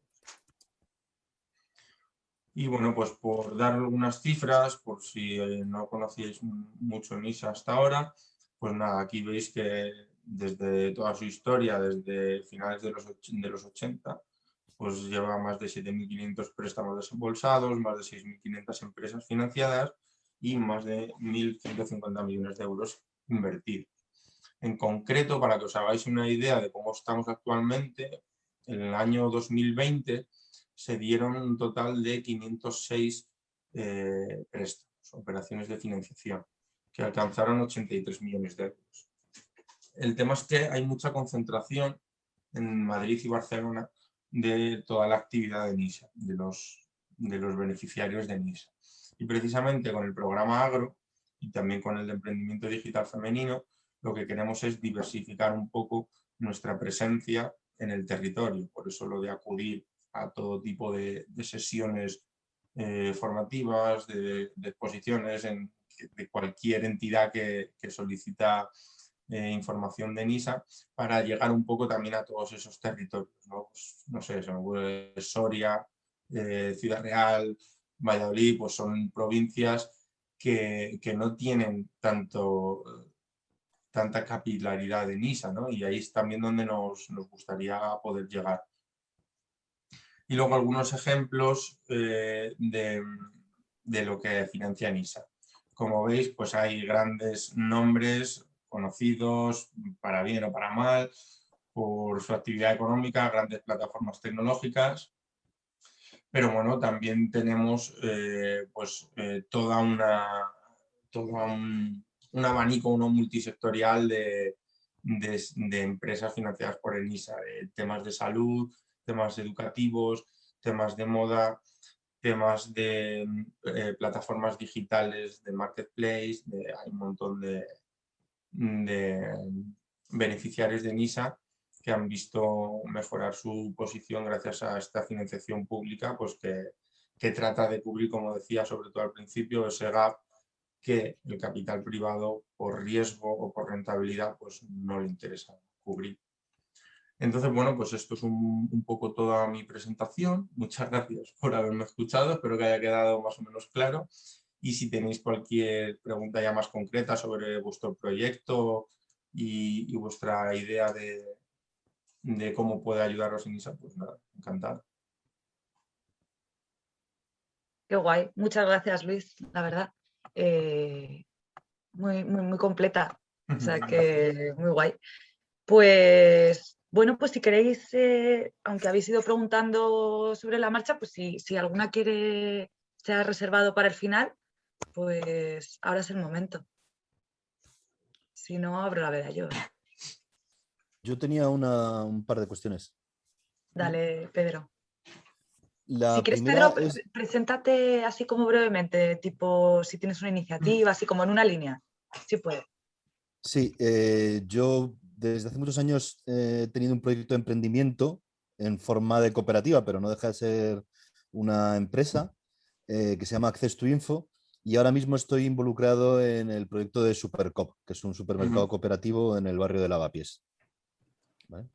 Y bueno, pues por dar algunas cifras, por si eh, no conocíais mucho NISA hasta ahora, pues nada, aquí veis que desde toda su historia, desde finales de los, de los 80, pues lleva más de 7.500 préstamos desembolsados, más de 6.500 empresas financiadas y más de 1.150 millones de euros invertidos. En concreto, para que os hagáis una idea de cómo estamos actualmente, en el año 2020 se dieron un total de 506 eh, préstamos, operaciones de financiación, que alcanzaron 83 millones de euros. El tema es que hay mucha concentración en Madrid y Barcelona de toda la actividad de NISA, de los, de los beneficiarios de NISA. Y precisamente con el programa Agro y también con el de emprendimiento digital femenino, lo que queremos es diversificar un poco nuestra presencia en el territorio. Por eso lo de acudir a todo tipo de, sesiones eh, formativas, de, exposiciones de cualquier entidad que, solicita eh, información de NISA para llegar un poco también a todos esos territorios. No, pues, sé, Soria, eh, Ciudad Real, Valladolid, pues son provincias que, no tienen tanto tanta capilaridad de NISA, ¿no? Y ahí es también donde nos, gustaría poder llegar. Y luego algunos ejemplos eh, de, lo que financia NISA. Como veis, pues hay grandes nombres conocidos, para bien o para mal, por su actividad económica, grandes plataformas tecnológicas, pero bueno, también tenemos eh, pues eh, toda una, toda un, un abanico uno multisectorial de, empresas financiadas por ENISA, de temas de salud, temas educativos, temas de moda, temas de eh, plataformas digitales, de marketplace, hay un montón de, beneficiarios de NISA que han visto mejorar su posición gracias a esta financiación pública pues que, que trata de cubrir, como decía, sobre todo al principio, ese gap que el capital privado por riesgo o por rentabilidad pues no le interesa cubrir. Entonces, bueno, pues esto es un, poco toda mi presentación. Muchas gracias por haberme escuchado, espero que haya quedado más o menos claro. Y si tenéis cualquier pregunta ya más concreta sobre vuestro proyecto y, vuestra idea de, de, cómo puede ayudaros en ISA, pues nada, encantado. Qué guay. Muchas gracias, Luis, la verdad. Eh, muy, muy, completa. O sea que muy guay. Pues bueno, pues si queréis, eh, aunque habéis ido preguntando sobre la marcha, pues si, si alguna quiere, se ha reservado para el final, pues ahora es el momento. Si no, abro la veda yo. Yo tenía un par de cuestiones. Dale, Pedro si quieres, Pedro, preséntate así como brevemente, tipo si tienes una iniciativa, así como en una línea. Sí puede. Sí, eh, yo desde hace muchos años he tenido un proyecto de emprendimiento en forma de cooperativa, pero no deja de ser una empresa eh, que se llama Access to Info y ahora mismo estoy involucrado en el proyecto de Supercop, que es un supermercado cooperativo en el barrio de Lavapiés. ¿Vale?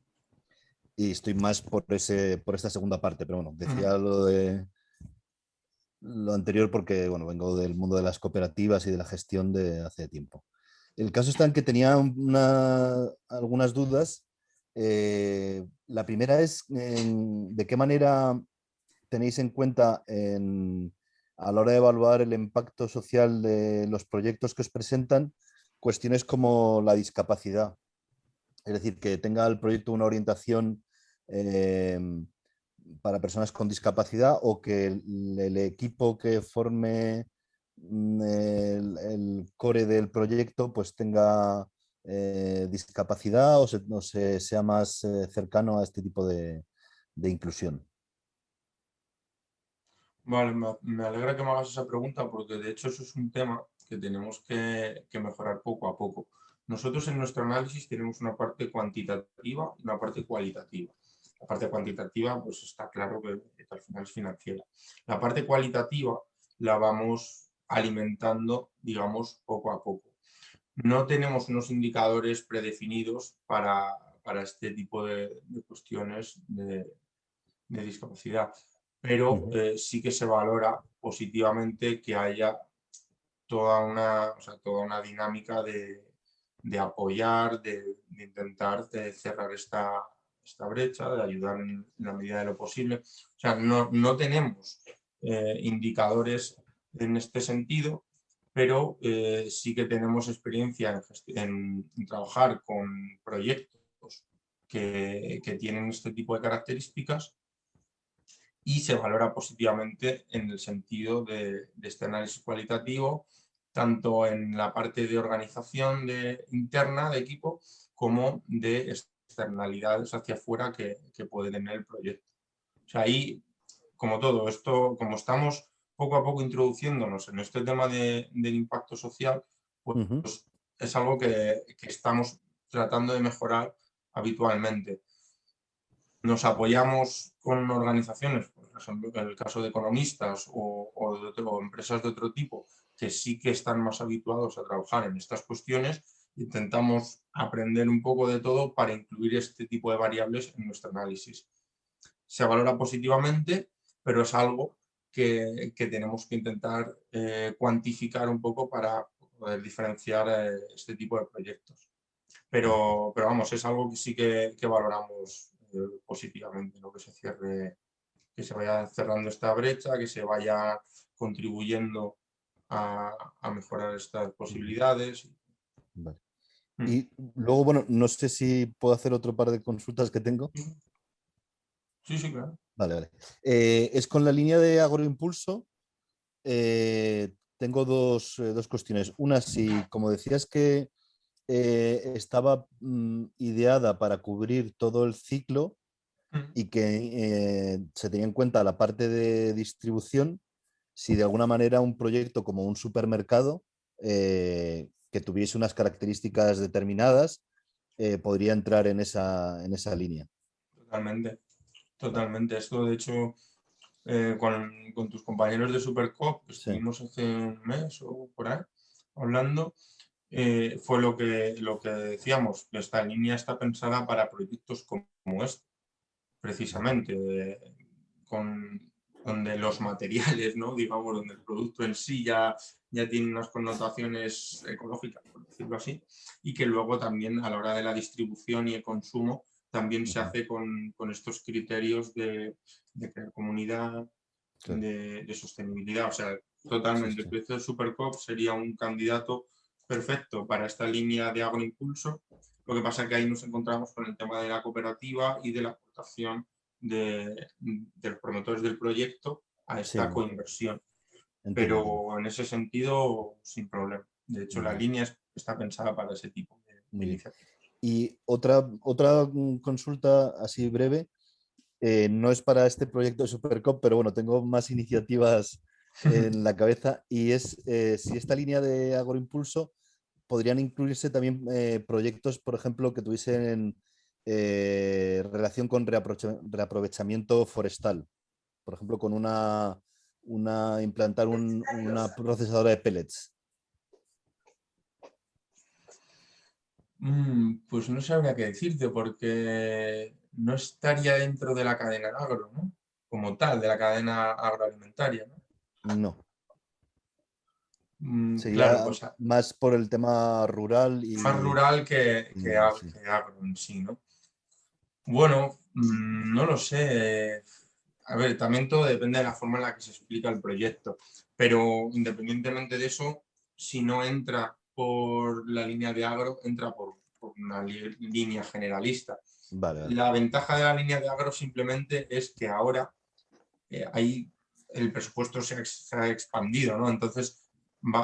y estoy más por, ese, por esta segunda parte, pero bueno, decía lo de lo anterior porque bueno, vengo del mundo de las cooperativas y de la gestión de hace tiempo. El caso está en que tenía algunas dudas. Eh, la primera es de qué manera tenéis en cuenta a la hora de evaluar el impacto social de los proyectos que os presentan cuestiones como la discapacidad es decir, que tenga el proyecto una orientación em, para personas con discapacidad o que el, equipo que forme mm, el, core del proyecto pues tenga eh, discapacidad o, se, sea más eh, cercano a este tipo de, inclusión. Vale, me, alegra que me hagas esa pregunta porque de hecho eso es un tema que tenemos que mejorar poco a poco. Nosotros en nuestro análisis tenemos una parte cuantitativa y una parte cualitativa. La parte cuantitativa, pues está claro que, al final es financiera. La parte cualitativa la vamos alimentando, digamos, poco a poco. No tenemos unos indicadores predefinidos para, este tipo de, cuestiones de, discapacidad, pero eh, sí que se valora positivamente que haya toda una, toda una dinámica de, de apoyar, de, intentar cerrar esta, esta, brecha, de ayudar en, la medida de lo posible. O sea, no, no tenemos eh, indicadores en este sentido, pero eh, sí que tenemos experiencia en, trabajar con proyectos que, tienen este tipo de características y se valora positivamente en el sentido de, este análisis cualitativo, tanto en la parte de organización interna de equipo como de externalidades hacia afuera que, que puede tener el proyecto. O sea, ahí, como todo, esto, como estamos poco a poco introduciéndonos en este tema del impacto social, pues, es algo que, estamos tratando de mejorar habitualmente. Nos apoyamos con organizaciones, por ejemplo, en el caso de economistas o, o empresas de otro tipo, que sí que están más habituados a trabajar en estas cuestiones, intentamos aprender un poco de todo para incluir este tipo de variables en nuestro análisis. Se valora positivamente, pero es algo que, tenemos que intentar eh, cuantificar un poco para poder diferenciar eh, este tipo de proyectos. Pero, pero vamos, es algo que sí que, valoramos eh, positivamente, lo que se cierre, que se vaya cerrando esta brecha, que se vaya contribuyendo a, mejorar estas posibilidades. Mm. Y luego, bueno, no sé si puedo hacer otro par de consultas que tengo. Sí, sí, claro. Vale, vale. Eh, es con la línea de agroimpulso. Eh, tengo dos, eh, dos, cuestiones. Una, si como decías que estaba mm, ideada para cubrir todo el ciclo mm. y que se tenía en cuenta la parte de distribución, si de alguna manera un proyecto como un supermercado que tuviese unas características determinadas podría entrar en esa, en esa línea. Totalmente. Totalmente. Esto, de hecho, eh, con, tus compañeros de Supercop, que estuvimos hace un mes o por ahí hablando, eh, fue lo que, lo que decíamos, que esta línea está pensada para proyectos como, este, precisamente, con, donde los materiales, ¿no? digamos, donde el producto en sí ya, ya tiene unas connotaciones ecológicas, por decirlo así, y que luego también a la hora de la distribución y el consumo también se hace con, estos criterios de, comunidad, de, sostenibilidad. O sea, totalmente. El precio de Supercop sería un candidato perfecto para esta línea de agroimpulso. Lo que pasa es que ahí nos encontramos con el tema de la cooperativa y de la aportación de, los promotores del proyecto a esta coinversión. Pero en ese sentido, sin problema. De hecho, la línea está pensada para ese tipo de, iniciativas. Y otra, otra consulta así breve, eh, no es para este proyecto de Supercop, pero bueno, tengo más iniciativas en la cabeza y es eh, si esta línea de agroimpulso podrían incluirse también eh, proyectos, por ejemplo, que tuviesen relación con reaprovechamiento forestal. Por ejemplo, con una, una implantar una procesadora de pellets. Mm, pues no sabría qué decirte porque no estaría dentro de la cadena agro, ¿no? Como tal, de la cadena agroalimentaria, ¿no? No. Mm, claro, pues más por el tema rural y... Más rural que, que, agro en sí, ¿no? Bueno, mm, no lo sé. A ver, también todo depende de la forma en la que se explica el proyecto, pero independientemente de eso, si no entra por la línea de agro, entra por, una línea generalista. La ventaja de la línea de agro simplemente es que ahora eh, el presupuesto se ha, expandido, ¿no? Entonces,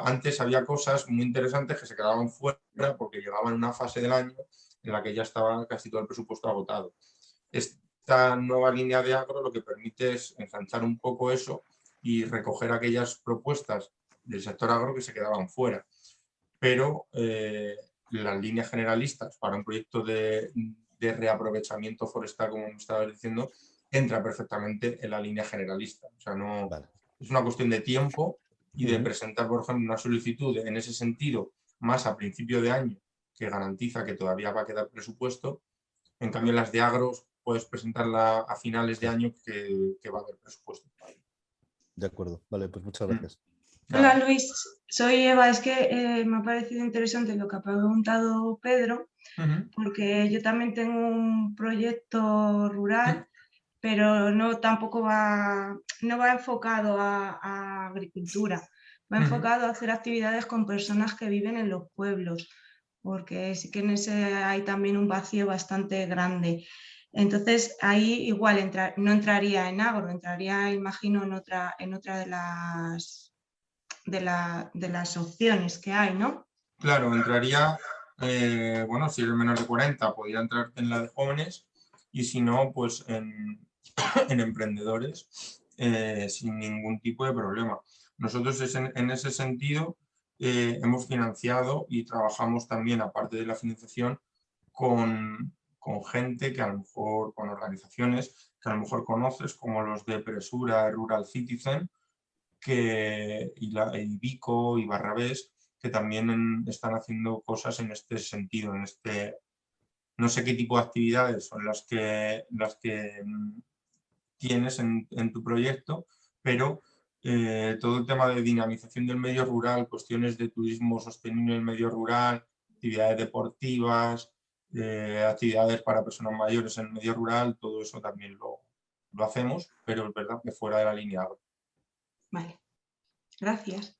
antes había cosas muy interesantes que se quedaban fuera porque llegaban a una fase del año en la que ya estaba casi todo el presupuesto agotado. Esta nueva línea de agro lo que permite es ensanchar un poco eso y recoger aquellas propuestas del sector agro que se quedaban fuera pero eh, las líneas generalistas para un proyecto de, reaprovechamiento forestal, como me estaba diciendo, entra perfectamente en la línea generalista. O sea, no, es una cuestión de tiempo y de presentar, por ejemplo, una solicitud en ese sentido más a principio de año que garantiza que todavía va a quedar presupuesto. En cambio, las de agros puedes presentarla a finales de año que, va a haber presupuesto. De acuerdo, vale, pues muchas gracias. Hola Luis, soy Eva. Es que eh, me ha parecido interesante lo que ha preguntado Pedro, porque yo también tengo un proyecto rural, pero no tampoco va, no va enfocado a, agricultura. va enfocado a hacer actividades con personas que viven en los pueblos, porque sí que en ese hay también un vacío bastante grande. Entonces ahí igual no entraría en agro, entraría, imagino, en otra, en otra de, las, de, las opciones que hay, ¿no? Claro, entraría, eh, bueno, si eres menor de 40, podría entrar en la de jóvenes y si no, pues en, emprendedores eh, sin ningún tipo de problema. Nosotros en, ese sentido eh, hemos financiado y trabajamos también, aparte de la financiación, con, con gente que a lo mejor, con organizaciones que a lo mejor conoces, como los de Presura, Rural Citizen, que, y, la, Vico y Barrabés, que también están haciendo cosas en este sentido, en este, no sé qué tipo de actividades son las que, las que mm, tienes en, en tu proyecto, pero eh, todo el tema de dinamización del medio rural, cuestiones de turismo sostenible en el medio rural, actividades deportivas, eh, actividades para personas mayores en el medio rural, todo eso también lo, lo hacemos, pero es verdad que fuera de la línea. Vale, gracias.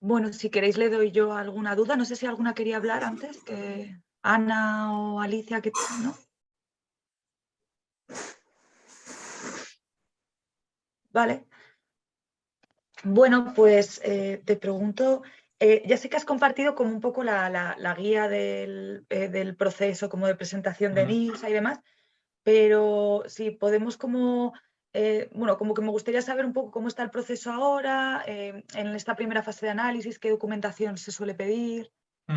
Bueno, si queréis le doy yo alguna duda. No sé si alguna quería hablar antes, que Ana o Alicia, que ¿no? Vale. Bueno, pues eh, te pregunto, eh, ya sé que has compartido como un poco la, guía del, eh, del, proceso como de presentación de NISA y demás, pero si podemos como, bueno, como que me gustaría saber un poco cómo está el proceso ahora, en esta primera fase de análisis, qué documentación se suele pedir,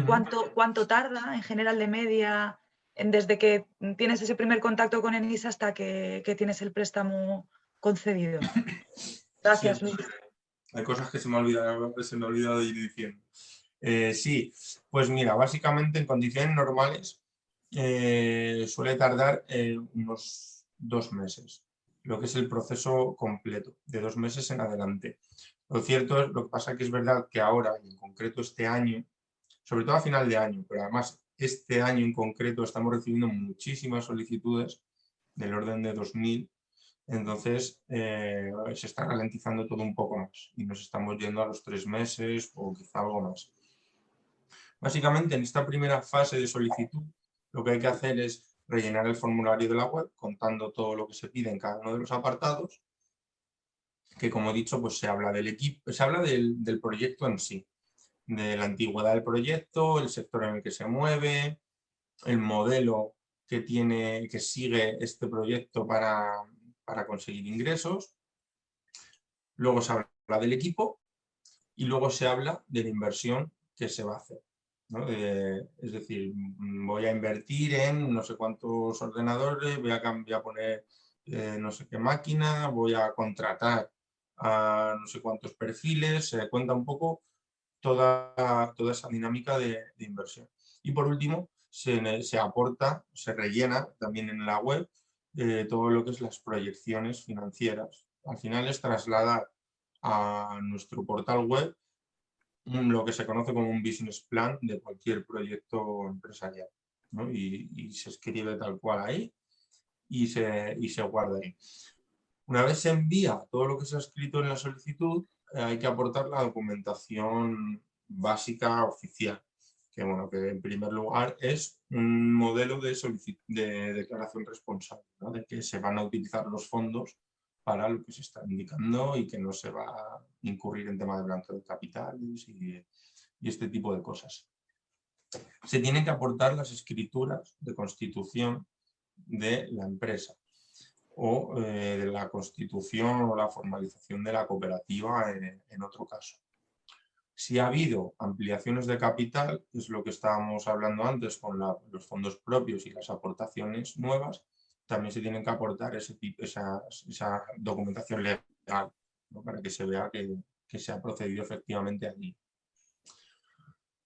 cuánto, cuánto tarda en general de media desde que tienes ese primer contacto con ENISA hasta que, que tienes el préstamo concedido. Gracias, Luis. Hay cosas que se me, olvidado, se me ha olvidado ir diciendo. Eh, sí, pues mira, básicamente en condiciones normales eh, suele tardar eh, unos dos meses, lo que es el proceso completo, de dos meses en adelante. Lo cierto es, lo que pasa que es verdad que ahora, en concreto este año, sobre todo a final de año, pero además este año en concreto estamos recibiendo muchísimas solicitudes del orden de 2.000 entonces eh, se está ralentizando todo un poco más y nos estamos yendo a los tres meses o quizá algo más. Básicamente en esta primera fase de solicitud lo que hay que hacer es rellenar el formulario de la web contando todo lo que se pide en cada uno de los apartados que como he dicho pues se habla del equipo, se habla del, del proyecto en sí, de la antigüedad del proyecto, el sector en el que se mueve, el modelo que, tiene, que sigue este proyecto para, para conseguir ingresos, luego se habla del equipo y luego se habla de la inversión que se va a hacer. es decir, voy a invertir en no sé cuántos ordenadores, voy a, poner eh, no sé qué máquina, voy a contratar a no sé cuántos perfiles, se cuenta un poco toda, toda esa dinámica de, inversión. Y por último, se, se, aporta, se rellena también en la web todo lo que es las proyecciones financieras. Al final es trasladar a nuestro portal web lo que se conoce como un business plan de cualquier proyecto empresarial. Y, se escribe tal cual ahí y se, y se guarda ahí. Una vez se envía todo lo que se ha escrito en la solicitud, eh, hay que aportar la documentación básica oficial que, bueno, que en primer lugar es un modelo de, de declaración responsable, de que se van a utilizar los fondos para lo que se está indicando y que no se va a incurrir en tema de blanqueo de capitales y, este tipo de cosas. Se tienen que aportar las escrituras de constitución de la empresa o eh, de la constitución o la formalización de la cooperativa en otro caso. Si ha habido ampliaciones de capital, es lo que estábamos hablando antes con los fondos propios y las aportaciones nuevas, también se tienen que aportar ese esa, documentación legal para que se vea que, se ha procedido efectivamente allí.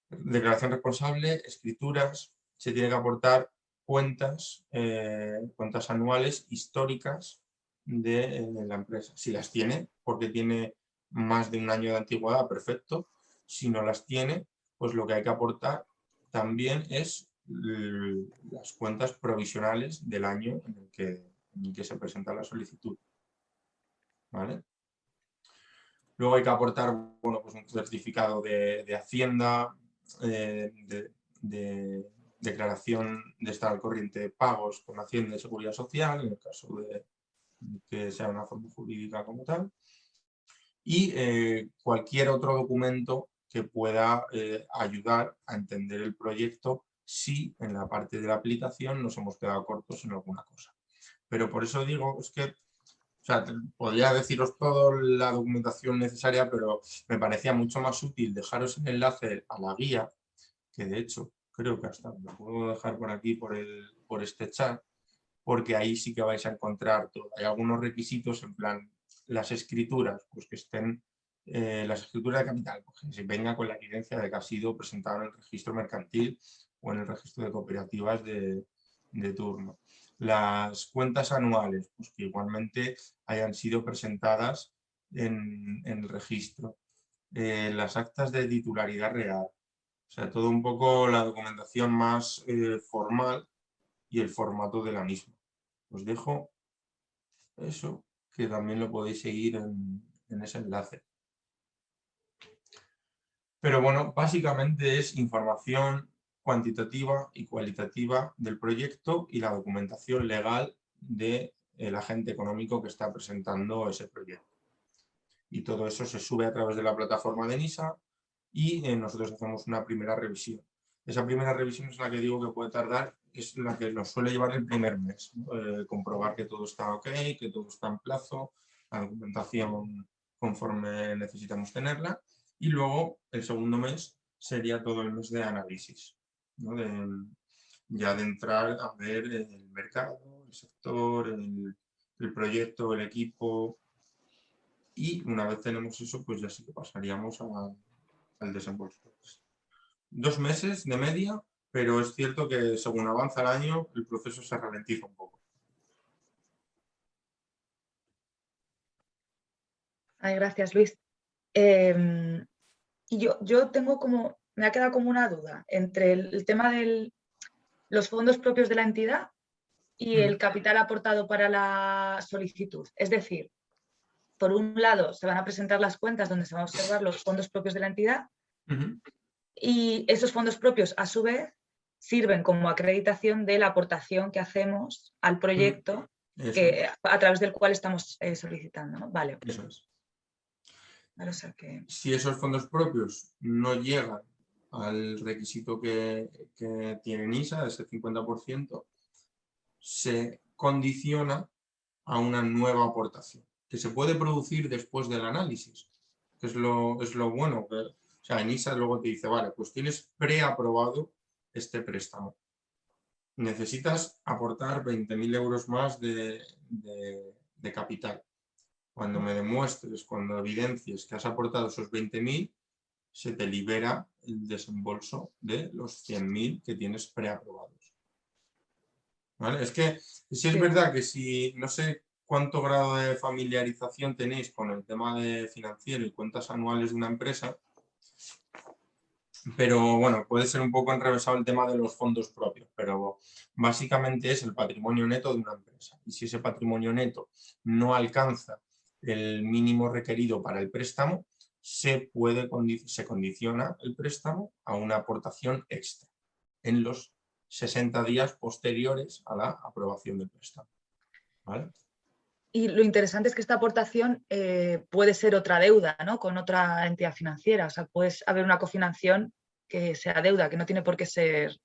Declaración responsable, escrituras, se tiene que aportar cuentas, eh, cuentas anuales históricas de, eh, de, la empresa. Si las tiene, porque tiene más de un año de antigüedad, perfecto si no las tiene, pues lo que hay que aportar también es las cuentas provisionales del año en el que, se presenta la solicitud. Luego hay que aportar bueno, pues un certificado de, Hacienda, eh, de, declaración de estar al corriente de pagos con Hacienda y Seguridad Social, en el caso de que sea una forma jurídica como tal, y eh, cualquier otro documento que pueda eh, ayudar a entender el proyecto si en la parte de la aplicación nos hemos quedado cortos en alguna cosa. Pero por eso digo, es que, o sea, podría deciros toda la documentación necesaria, pero me parecía mucho más útil dejaros el enlace a la guía, que de hecho creo que hasta lo puedo dejar por aquí, por, el, por este chat, porque ahí sí que vais a encontrar. Hay algunos requisitos en plan, las escrituras, pues que estén eh, las escrituras de capital, pues que se venga con la evidencia de que ha sido presentado en el registro mercantil o en el registro de cooperativas de, turno. Las cuentas anuales, pues que igualmente hayan sido presentadas en, el registro. Eh, las actas de titularidad real, o sea, todo un poco la documentación más eh, formal y el formato de la misma. Os dejo eso, que también lo podéis seguir en ese enlace. Pero bueno, básicamente es información cuantitativa y cualitativa del proyecto y la documentación legal del agente económico que está presentando ese proyecto. Y todo eso se sube a través de la plataforma de NISA y eh, nosotros hacemos una primera revisión. Esa primera revisión es la que digo que puede tardar, es la que nos suele llevar el primer mes. Eh, comprobar que todo está ok, que todo está en plazo, la documentación conforme necesitamos tenerla y luego el segundo mes sería todo el mes de análisis, ya de entrar a ver el mercado, el sector, el, proyecto, el equipo. Y una vez tenemos eso, pues ya sí que pasaríamos al desembolso. Dos meses de media, pero es cierto que según avanza el año, el proceso se ralentiza un poco. Ay, gracias, Luis. Em, y yo, yo tengo como, me ha quedado como una duda entre el, tema de los fondos propios de la entidad y el capital aportado para la solicitud. Es decir, por un lado se van a presentar las cuentas donde se van a observar los fondos propios de la entidad y esos fondos propios a su vez sirven como acreditación de la aportación que hacemos al proyecto que, a través del cual estamos eh, solicitando. Vale. Si esos fondos propios no llegan al requisito que, tiene NISA, ese 50%, se condiciona a una nueva aportación, que se puede producir después del análisis, que es lo, es lo bueno. Que, o sea, NISA luego te dice, vale, pues tienes preaprobado este préstamo. Necesitas aportar 20.000 euros más de capital. Cuando me demuestres, cuando evidencies que has aportado esos 20.000, se te libera el desembolso de los 100.000 que tienes preaprobados. ¿Vale? Es que si es verdad que si, no sé cuánto grado de familiarización tenéis con el tema de financiero y cuentas anuales de una empresa, pero bueno, puede ser un poco enrevesado el tema de los fondos propios, pero básicamente es el patrimonio neto de una empresa. Y si ese patrimonio neto no alcanza el mínimo requerido para el préstamo, se, puede, se condiciona el préstamo a una aportación extra en los 60 días posteriores a la aprobación del préstamo. Y lo interesante es que esta aportación eh, puede ser otra deuda ¿no? con otra entidad financiera. O sea, puede haber una cofinanciación que sea deuda, que no tiene por qué ser...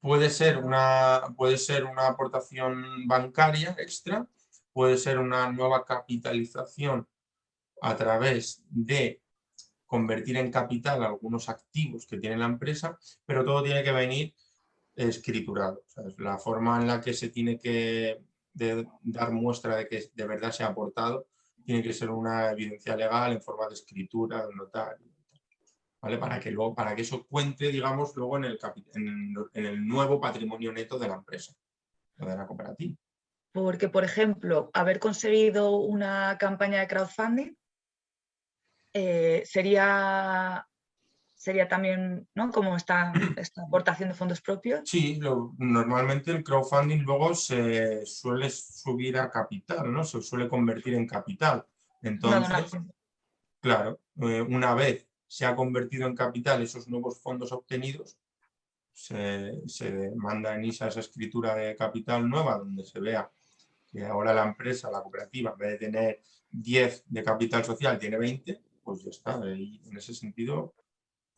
Puede ser una, puede ser una aportación bancaria extra puede ser una nueva capitalización a través de convertir en capital algunos activos que tiene la empresa, pero todo tiene que venir escriturado. la forma en la que se tiene que dar muestra de que de verdad se ha aportado tiene que ser una evidencia legal en forma de escritura de notario. ¿vale? Para, que luego, para que eso cuente, digamos, luego en el, en el nuevo patrimonio neto de la empresa, de la cooperativa. Porque, por ejemplo, haber conseguido una campaña de crowdfunding eh, sería, sería también ¿no? como esta, esta aportación de fondos propios. Sí, normalmente el crowdfunding luego se suele subir a capital, ¿no? se suele convertir en capital. Entonces, claro, eh, una vez se ha convertido en capital esos nuevos fondos obtenidos, se, se manda en ISA esa escritura de capital nueva donde se vea que ahora la empresa, la cooperativa, en vez de tener 10 de capital social, tiene 20, pues ya está. Y en ese sentido,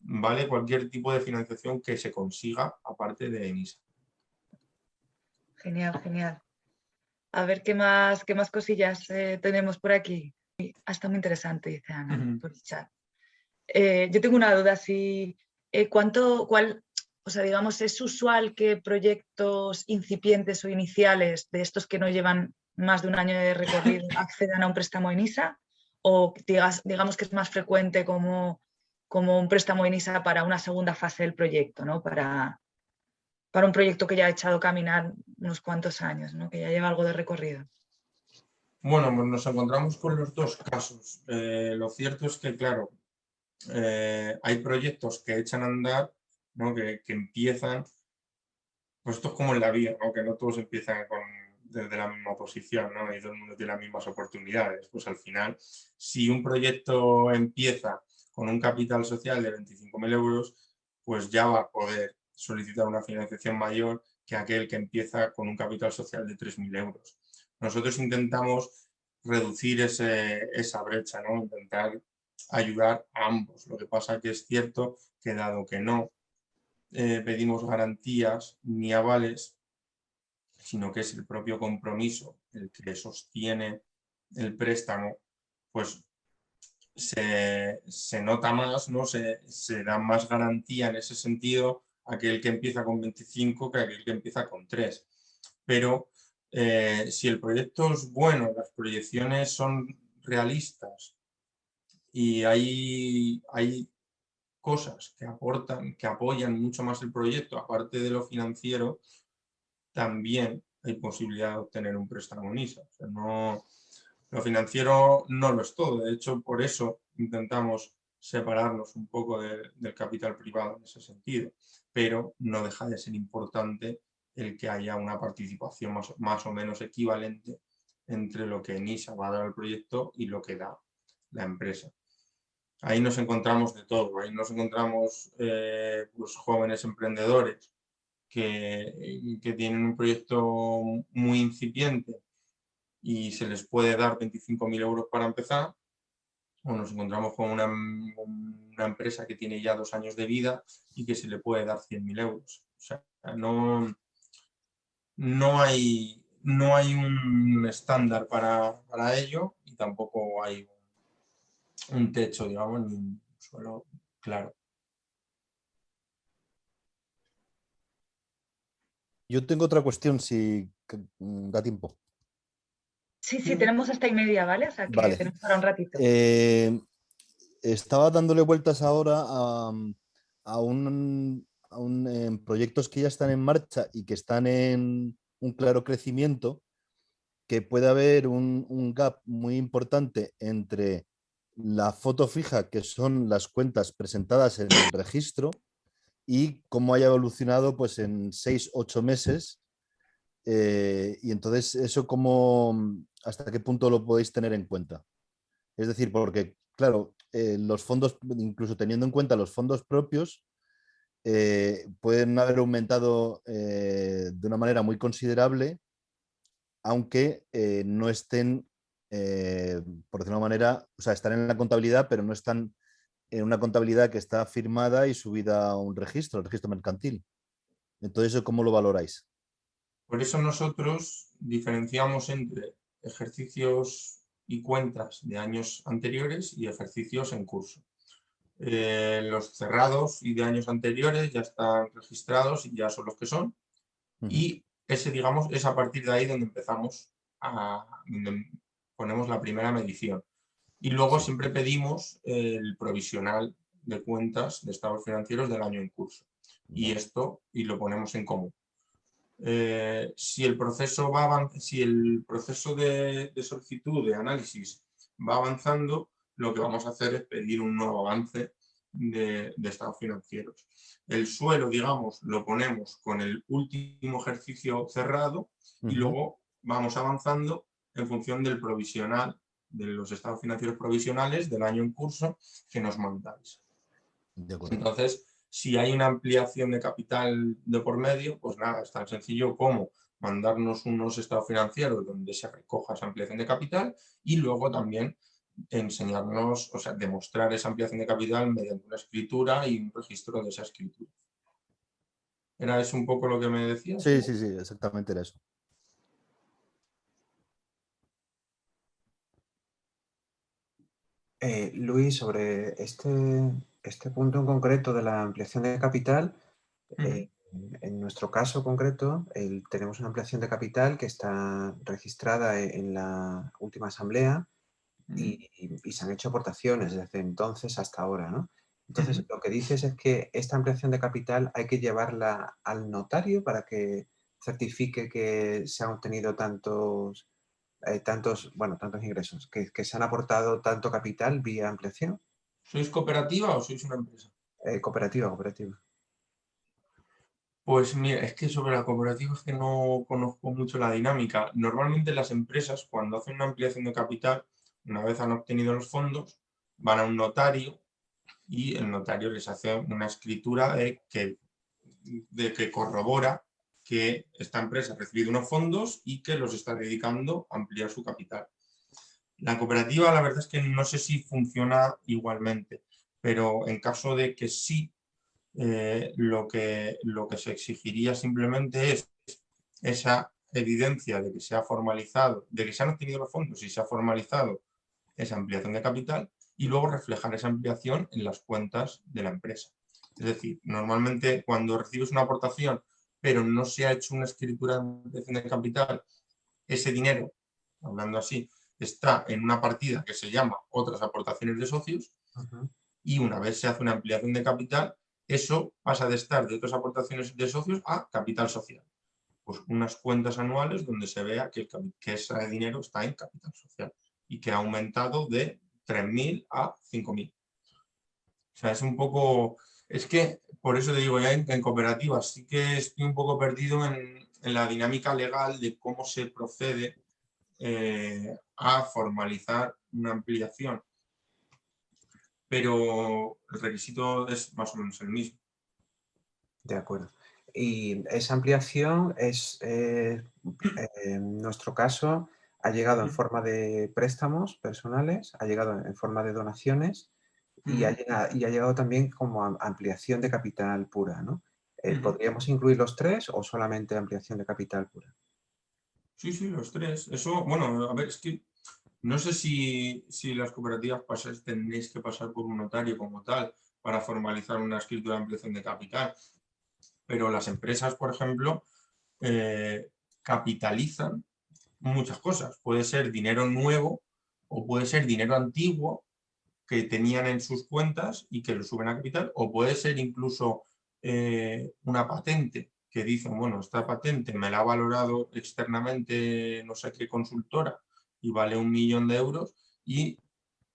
vale cualquier tipo de financiación que se consiga aparte de ENISA. Genial, genial. A ver qué más, qué más cosillas eh, tenemos por aquí. Hasta muy interesante, dice Ana, por el chat. Eh, yo tengo una duda, si eh, cuánto, cuál, o sea, digamos, es usual que proyectos incipientes o iniciales de estos que no llevan más de un año de recorrido accedan a un préstamo en ISA o digamos que es más frecuente como, como un préstamo en ISA para una segunda fase del proyecto, ¿no? para, para un proyecto que ya ha echado caminar unos cuantos años, ¿no? que ya lleva algo de recorrido. Bueno, pues nos encontramos con los dos casos. Eh, lo cierto es que, claro, eh, hay proyectos que echan a andar que, empiezan, pues esto es como en la vida, que no todos empiezan desde la misma posición ¿no? y todo el mundo tiene las mismas oportunidades. Pues al final, si un proyecto empieza con un capital social de 25.000 euros, pues ya va a poder solicitar una financiación mayor que aquel que empieza con un capital social de 3.000 euros. Nosotros intentamos reducir ese, esa brecha, ¿no? intentar ayudar a ambos. Lo que pasa que es cierto que dado que no eh, pedimos garantías ni avales, sino que es el propio compromiso el que sostiene el préstamo, pues se, nota más, ¿no? Se, da más garantía en ese sentido aquel que empieza con 25 que aquel que empieza con 3. Pero eh, si el proyecto es bueno, las proyecciones son realistas y hay, hay cosas que aportan, que apoyan mucho más el proyecto, aparte de lo financiero, también hay posibilidad de obtener un préstamo en ISA. no, lo financiero no lo es todo, de hecho por eso intentamos separarnos un poco del capital privado en ese sentido, pero no deja de ser importante el que haya una participación más, más o menos equivalente entre lo que NISA va a dar al proyecto y lo que da la empresa ahí nos encontramos de todo, ahí nos encontramos eh, pues, jóvenes emprendedores que, tienen un proyecto muy incipiente y se les puede dar 25.000 euros para empezar, o nos encontramos con una, una, empresa que tiene ya dos años de vida y que se le puede dar 100.000 euros. O sea, no, no, hay, no hay un estándar para, para ello y tampoco hay un techo, digamos, ni un suelo claro. Yo tengo otra cuestión, si mm, da tiempo. Sí, sí, tenemos hasta y media, ¿vale? O sea, que tenemos para un ratito. Eh, estaba dándole vueltas ahora a, un, a proyectos que ya están en marcha y que están en un claro crecimiento, que puede haber un, un gap muy importante entre la foto fija, que son las cuentas presentadas en el registro, y cómo haya evolucionado pues, en seis, ocho meses. Eh, y entonces, eso cómo, hasta qué punto lo podéis tener en cuenta. Es decir, porque, claro, eh, los fondos, incluso teniendo en cuenta los fondos propios, eh, pueden haber aumentado de una manera muy considerable, aunque no estén eh, por decirlo de una manera, o sea, están en la contabilidad, pero no están en una contabilidad que está firmada y subida a un registro, el registro mercantil. Entonces, ¿cómo lo valoráis? Por eso nosotros diferenciamos entre ejercicios y cuentas de años anteriores y ejercicios en curso. Eh, los cerrados y de años anteriores ya están registrados y ya son los que son. Y ese, digamos, es a partir de ahí donde empezamos a, ponemos la primera medición. Y luego siempre pedimos el provisional de cuentas de estados financieros del año en curso. Y esto, y lo ponemos en común. Eh, si el proceso, va si el proceso de, solicitud, de análisis, va avanzando, lo que vamos a hacer es pedir un nuevo avance de, estados financieros. El suelo, digamos, lo ponemos con el último ejercicio cerrado y luego vamos avanzando en función del provisional, de los estados financieros provisionales del año en curso que nos mandáis. Entonces, si hay una ampliación de capital de por medio, pues nada, es tan sencillo como mandarnos unos estados financieros donde se recoja esa ampliación de capital y luego también enseñarnos, o sea, demostrar esa ampliación de capital mediante una escritura y un registro de esa escritura. ¿Era eso un poco lo que me decías? Sí, sí, sí, exactamente era eso. Eh, Luis, sobre este, este punto en concreto de la ampliación de capital, eh, en nuestro caso concreto tenemos una ampliación de capital que está registrada e, en la última asamblea y, se han hecho aportaciones desde entonces hasta ahora. ¿no? Entonces, lo que dices es que esta ampliación de capital hay que llevarla al notario para que certifique que se han obtenido tantos, eh, tantos, bueno, tantos ingresos, que, se han aportado tanto capital vía ampliación. ¿Sois cooperativa o sois una empresa? Eh, cooperativa, cooperativa. Pues mira, es que sobre la cooperativa es que no conozco mucho la dinámica. Normalmente las empresas cuando hacen una ampliación de capital una vez han obtenido los fondos, van a un notario y el notario les hace una escritura de que, de que corrobora que esta empresa ha recibido unos fondos y que los está dedicando a ampliar su capital. La cooperativa, la verdad es que no sé si funciona igualmente, pero en caso de que sí, eh, lo, que, lo que se exigiría simplemente es esa evidencia de que se ha formalizado, de que se han obtenido los fondos y se ha formalizado esa ampliación de capital y luego reflejar esa ampliación en las cuentas de la empresa. Es decir, normalmente cuando recibes una aportación pero no se ha hecho una escritura de ampliación de capital, ese dinero, hablando así, está en una partida que se llama otras aportaciones de socios y una vez se hace una ampliación de capital, eso pasa de estar de otras aportaciones de socios a capital social. Pues unas cuentas anuales donde se vea que, que ese dinero está en capital social y que ha aumentado de 3.000 a 5.000. O sea, es un poco... Es que, por eso te digo, ya en, cooperativas sí que estoy un poco perdido en, la dinámica legal de cómo se procede eh, a formalizar una ampliación. Pero el requisito es más o menos el mismo. De acuerdo. Y esa ampliación es, eh, en nuestro caso, ha llegado en forma de préstamos personales, ha llegado en forma de donaciones y, ha, llegado, también como ampliación de capital pura. ¿no? Eh, ¿Podríamos incluir los tres o solamente ampliación de capital pura? Sí, sí, los tres. Eso, bueno, a ver, es que no sé si, las cooperativas pasáis, tenéis que pasar por un notario como tal para formalizar una escritura de ampliación de capital, pero las empresas, por ejemplo, eh, capitalizan muchas cosas. Puede ser dinero nuevo o puede ser dinero antiguo que tenían en sus cuentas y que lo suben a capital, o puede ser incluso eh, una patente que dicen, bueno, esta patente me la ha valorado externamente no sé qué consultora y vale un millón de euros y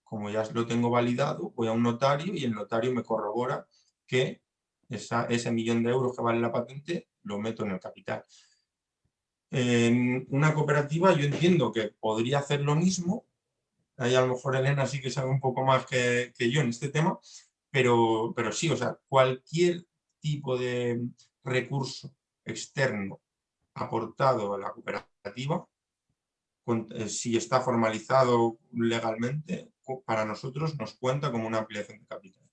como ya lo tengo validado, voy a un notario y el notario me corrobora que ese millón de euros que vale la patente lo meto en el capital. En una cooperativa yo entiendo que podría hacer lo mismo, ahí a lo mejor Elena sí que sabe un poco más que, yo en este tema, pero, pero sí, o sea, cualquier tipo de recurso externo aportado a la cooperativa, eh, si está formalizado legalmente, para nosotros nos cuenta como una ampliación de capital.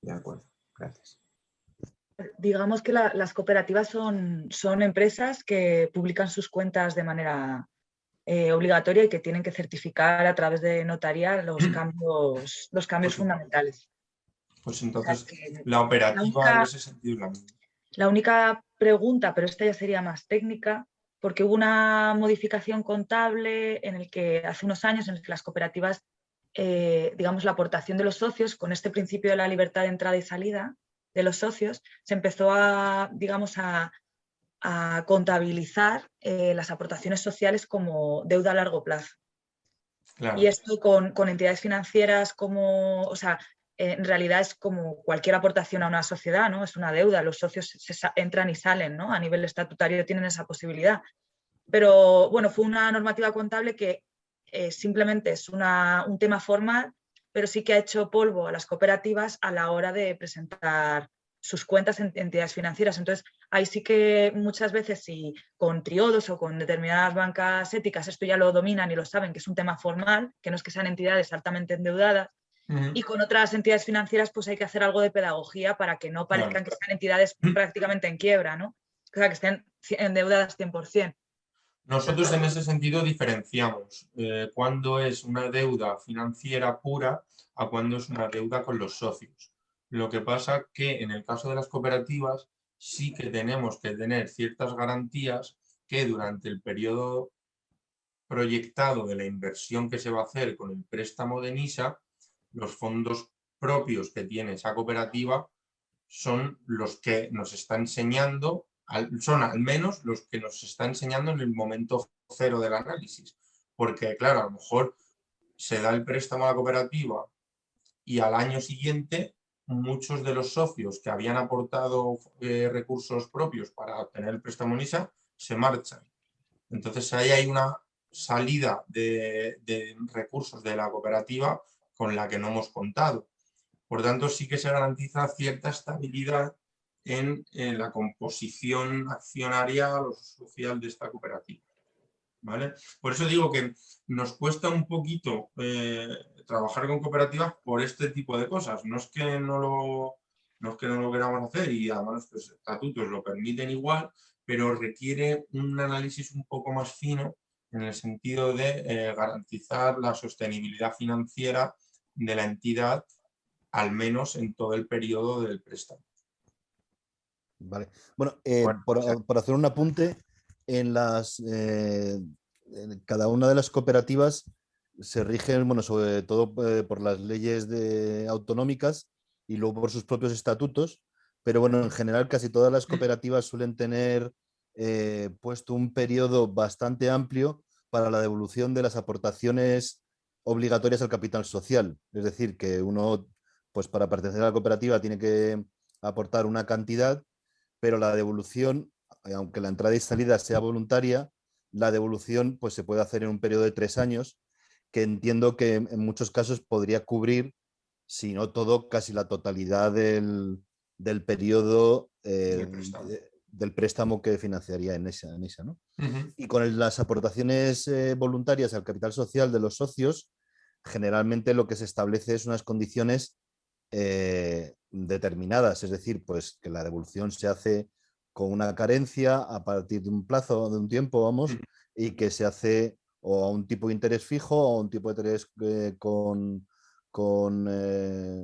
De acuerdo, gracias digamos que las cooperativas son, son, empresas que publican sus cuentas de manera eh, obligatoria y que tienen que certificar a través de notaría los cambios, los cambios fundamentales. Pues entonces la operativa en ese sentido es la misma. La única pregunta, pero esta ya sería más técnica, porque hubo una modificación contable en el que hace unos años en el que las cooperativas, eh, digamos, la aportación de los socios con este principio de la libertad de entrada y salida, de los socios, se empezó a, digamos, a, contabilizar eh, las aportaciones sociales como deuda a largo plazo. Y esto con, entidades financieras como, o sea, en realidad es como cualquier aportación a una sociedad, ¿no? Es una deuda, los socios entran y salen, ¿no? A nivel estatutario tienen esa posibilidad. Pero bueno, fue una normativa contable que eh, simplemente es un tema formal, pero sí que ha hecho polvo a las cooperativas a la hora de presentar sus cuentas en entidades financieras. Entonces, ahí sí que muchas veces si con triodos o con determinadas bancas éticas esto ya lo dominan y lo saben, que es un tema formal, que no es que sean entidades altamente endeudadas, y con otras entidades financieras pues hay que hacer algo de pedagogía para que no parezcan que sean entidades prácticamente en quiebra, ¿no? O sea, que estén endeudadas 100%. Nosotros en ese sentido diferenciamos eh, cuándo es una deuda financiera pura a cuándo es una deuda con los socios. Lo que pasa que en el caso de las cooperativas sí que tenemos que tener ciertas garantías que durante el periodo proyectado de la inversión que se va a hacer con el préstamo de NISA los fondos propios que tiene esa cooperativa son los que nos está enseñando, son al menos los que nos está enseñando en el momento cero del análisis. Porque, claro, a lo mejor se da el préstamo a la cooperativa y al año siguiente muchos de los socios que habían aportado eh, recursos propios para obtener el préstamo NISA se marchan. Entonces ahí hay una salida de, de recursos de la cooperativa con la que no hemos contado. Por tanto, sí que se garantiza cierta estabilidad en, la composición accionaria o social de esta cooperativa. ¿Vale? Por eso digo que nos cuesta un poquito eh, trabajar con cooperativas por este tipo de cosas. No es que no lo, no es que no lo queramos hacer y además los estatutos lo permiten igual, pero requiere un análisis un poco más fino en el sentido de eh, garantizar la sostenibilidad financiera de la entidad, al menos en todo el periodo del préstamo. Vale. Bueno, eh, por, hacer un apunte, en las eh, cada una de las cooperativas se rigen, bueno, sobre todo eh, por las leyes de, autonómicas y luego por sus propios estatutos, pero bueno, en general casi todas las cooperativas suelen tener puesto un periodo bastante amplio para la devolución de las aportaciones obligatorias al capital social. Es decir, que uno, pues para pertenecer a la cooperativa tiene que aportar una cantidad, pero la devolución, aunque la entrada y salida sea voluntaria, la devolución pues, se puede hacer en un periodo de tres años, que entiendo que en muchos casos podría cubrir, si no todo, casi la totalidad del, periodo eh, del préstamo que financiaría en esa. En esa ¿no? Y con las aportaciones eh, voluntarias al capital social de los socios, generalmente lo que se establece es unas condiciones eh, determinadas, es decir, pues que la devolución se hace con una carencia a partir de un plazo, de un tiempo, vamos, y que se hace o a un tipo de interés fijo o a un tipo de interés eh, con, con,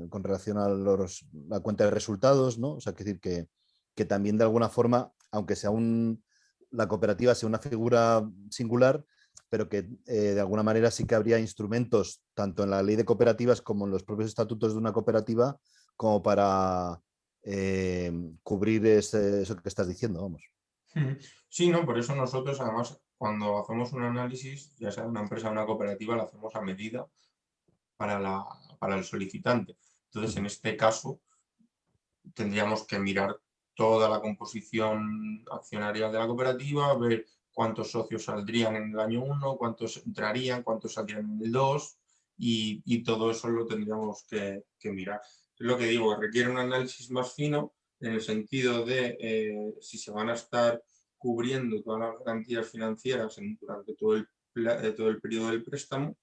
con, relación a los, la cuenta de resultados, ¿no? O sea, que decir que, que también de alguna forma, aunque sea un, la cooperativa sea una figura singular, pero que eh, de alguna manera sí que habría instrumentos, tanto en la ley de cooperativas como en los propios estatutos de una cooperativa, como para eh, cubrir eso que estás diciendo, vamos. Sí, no, por eso nosotros además cuando hacemos un análisis, ya sea una empresa o una cooperativa, lo hacemos a medida para, la, para el solicitante. Entonces, en este caso, tendríamos que mirar toda la composición accionaria de la cooperativa, ver cuántos socios saldrían en el año 1, cuántos entrarían, cuántos saldrían en el 2 y, todo eso lo tendríamos que, mirar. Es lo que digo, requiere un análisis más fino en el sentido de eh, si se van a estar cubriendo todas las garantías financieras durante todo el, eh, todo el periodo del préstamo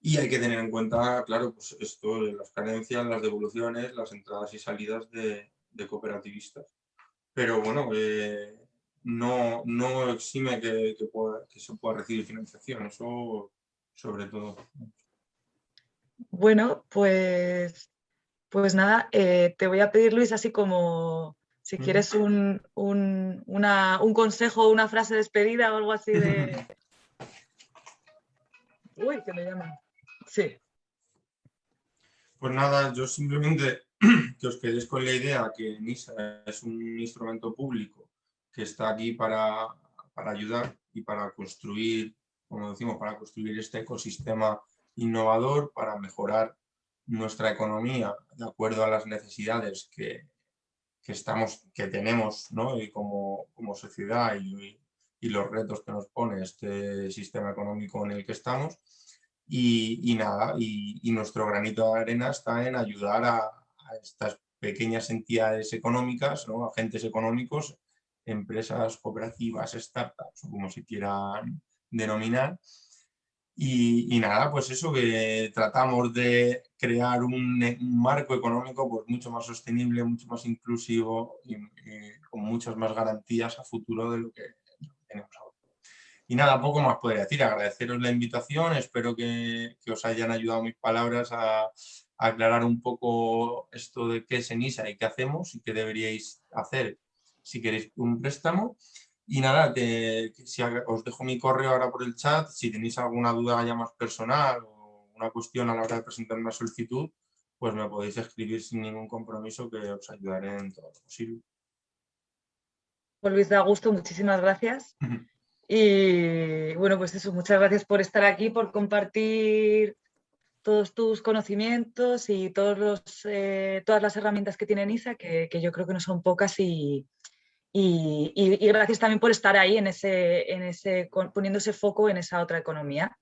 y hay que tener en cuenta, claro, pues esto, las carencias, las devoluciones, las entradas y salidas de, cooperativistas. Pero bueno, eh, no, no exime que, que, se pueda recibir financiación, eso sobre todo. Bueno, pues, pues nada, eh, te voy a pedir Luis así como si quieres un, un, una, un consejo, una frase de despedida o algo así de... Uy, que me llaman. Sí. Pues nada, yo simplemente que os quedéis con la idea que NISA es un instrumento público que está aquí para, ayudar y para construir, como decimos, para construir este ecosistema innovador, para mejorar nuestra economía de acuerdo a las necesidades que, estamos, que tenemos ¿no? y como, como sociedad y, y, los retos que nos pone este sistema económico en el que estamos. Y, nada, y, nuestro granito de arena está en ayudar a, a estas pequeñas entidades económicas, ¿no? agentes económicos, empresas cooperativas, startups, o como se quieran denominar, y, nada, pues eso, que tratamos de crear un, marco económico pues mucho más sostenible, mucho más inclusivo y, con muchas más garantías a futuro de lo que tenemos ahora. Y nada, poco más podría decir, agradeceros la invitación, espero que, os hayan ayudado mis palabras a, a, aclarar un poco esto de qué es ENISA y qué hacemos y qué deberíais hacer si queréis un préstamo. Y nada, si os dejo mi correo ahora por el chat, si tenéis alguna duda ya más personal o una cuestión a la hora de presentar una solicitud, pues me podéis escribir sin ningún compromiso que os ayudaré en todo lo posible. Pues Luis de Augusto, muchísimas gracias. y bueno, pues eso, muchas gracias por estar aquí, por compartir todos tus conocimientos y todos los, eh, todas las herramientas que tiene NISA, que, que, yo creo que no son pocas y, y, gracias también por estar ahí en ese, en ese, poniendo ese foco en esa otra economía.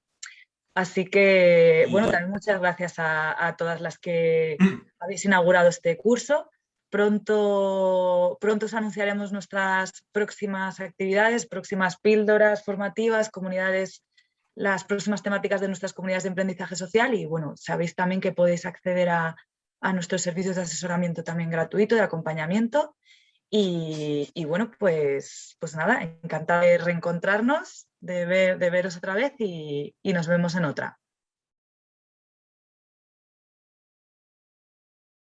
Así que, bueno, también muchas gracias a, todas las que habéis inaugurado este curso. Pronto, pronto os anunciaremos nuestras próximas actividades, próximas píldoras formativas, comunidades, las próximas temáticas de nuestras comunidades de aprendizaje social y bueno, sabéis también que podéis acceder a, a nuestros servicios de asesoramiento también gratuito, de acompañamiento y, bueno, pues, pues nada, encantada de reencontrarnos, de, ver, de veros otra vez y, y nos vemos en otra.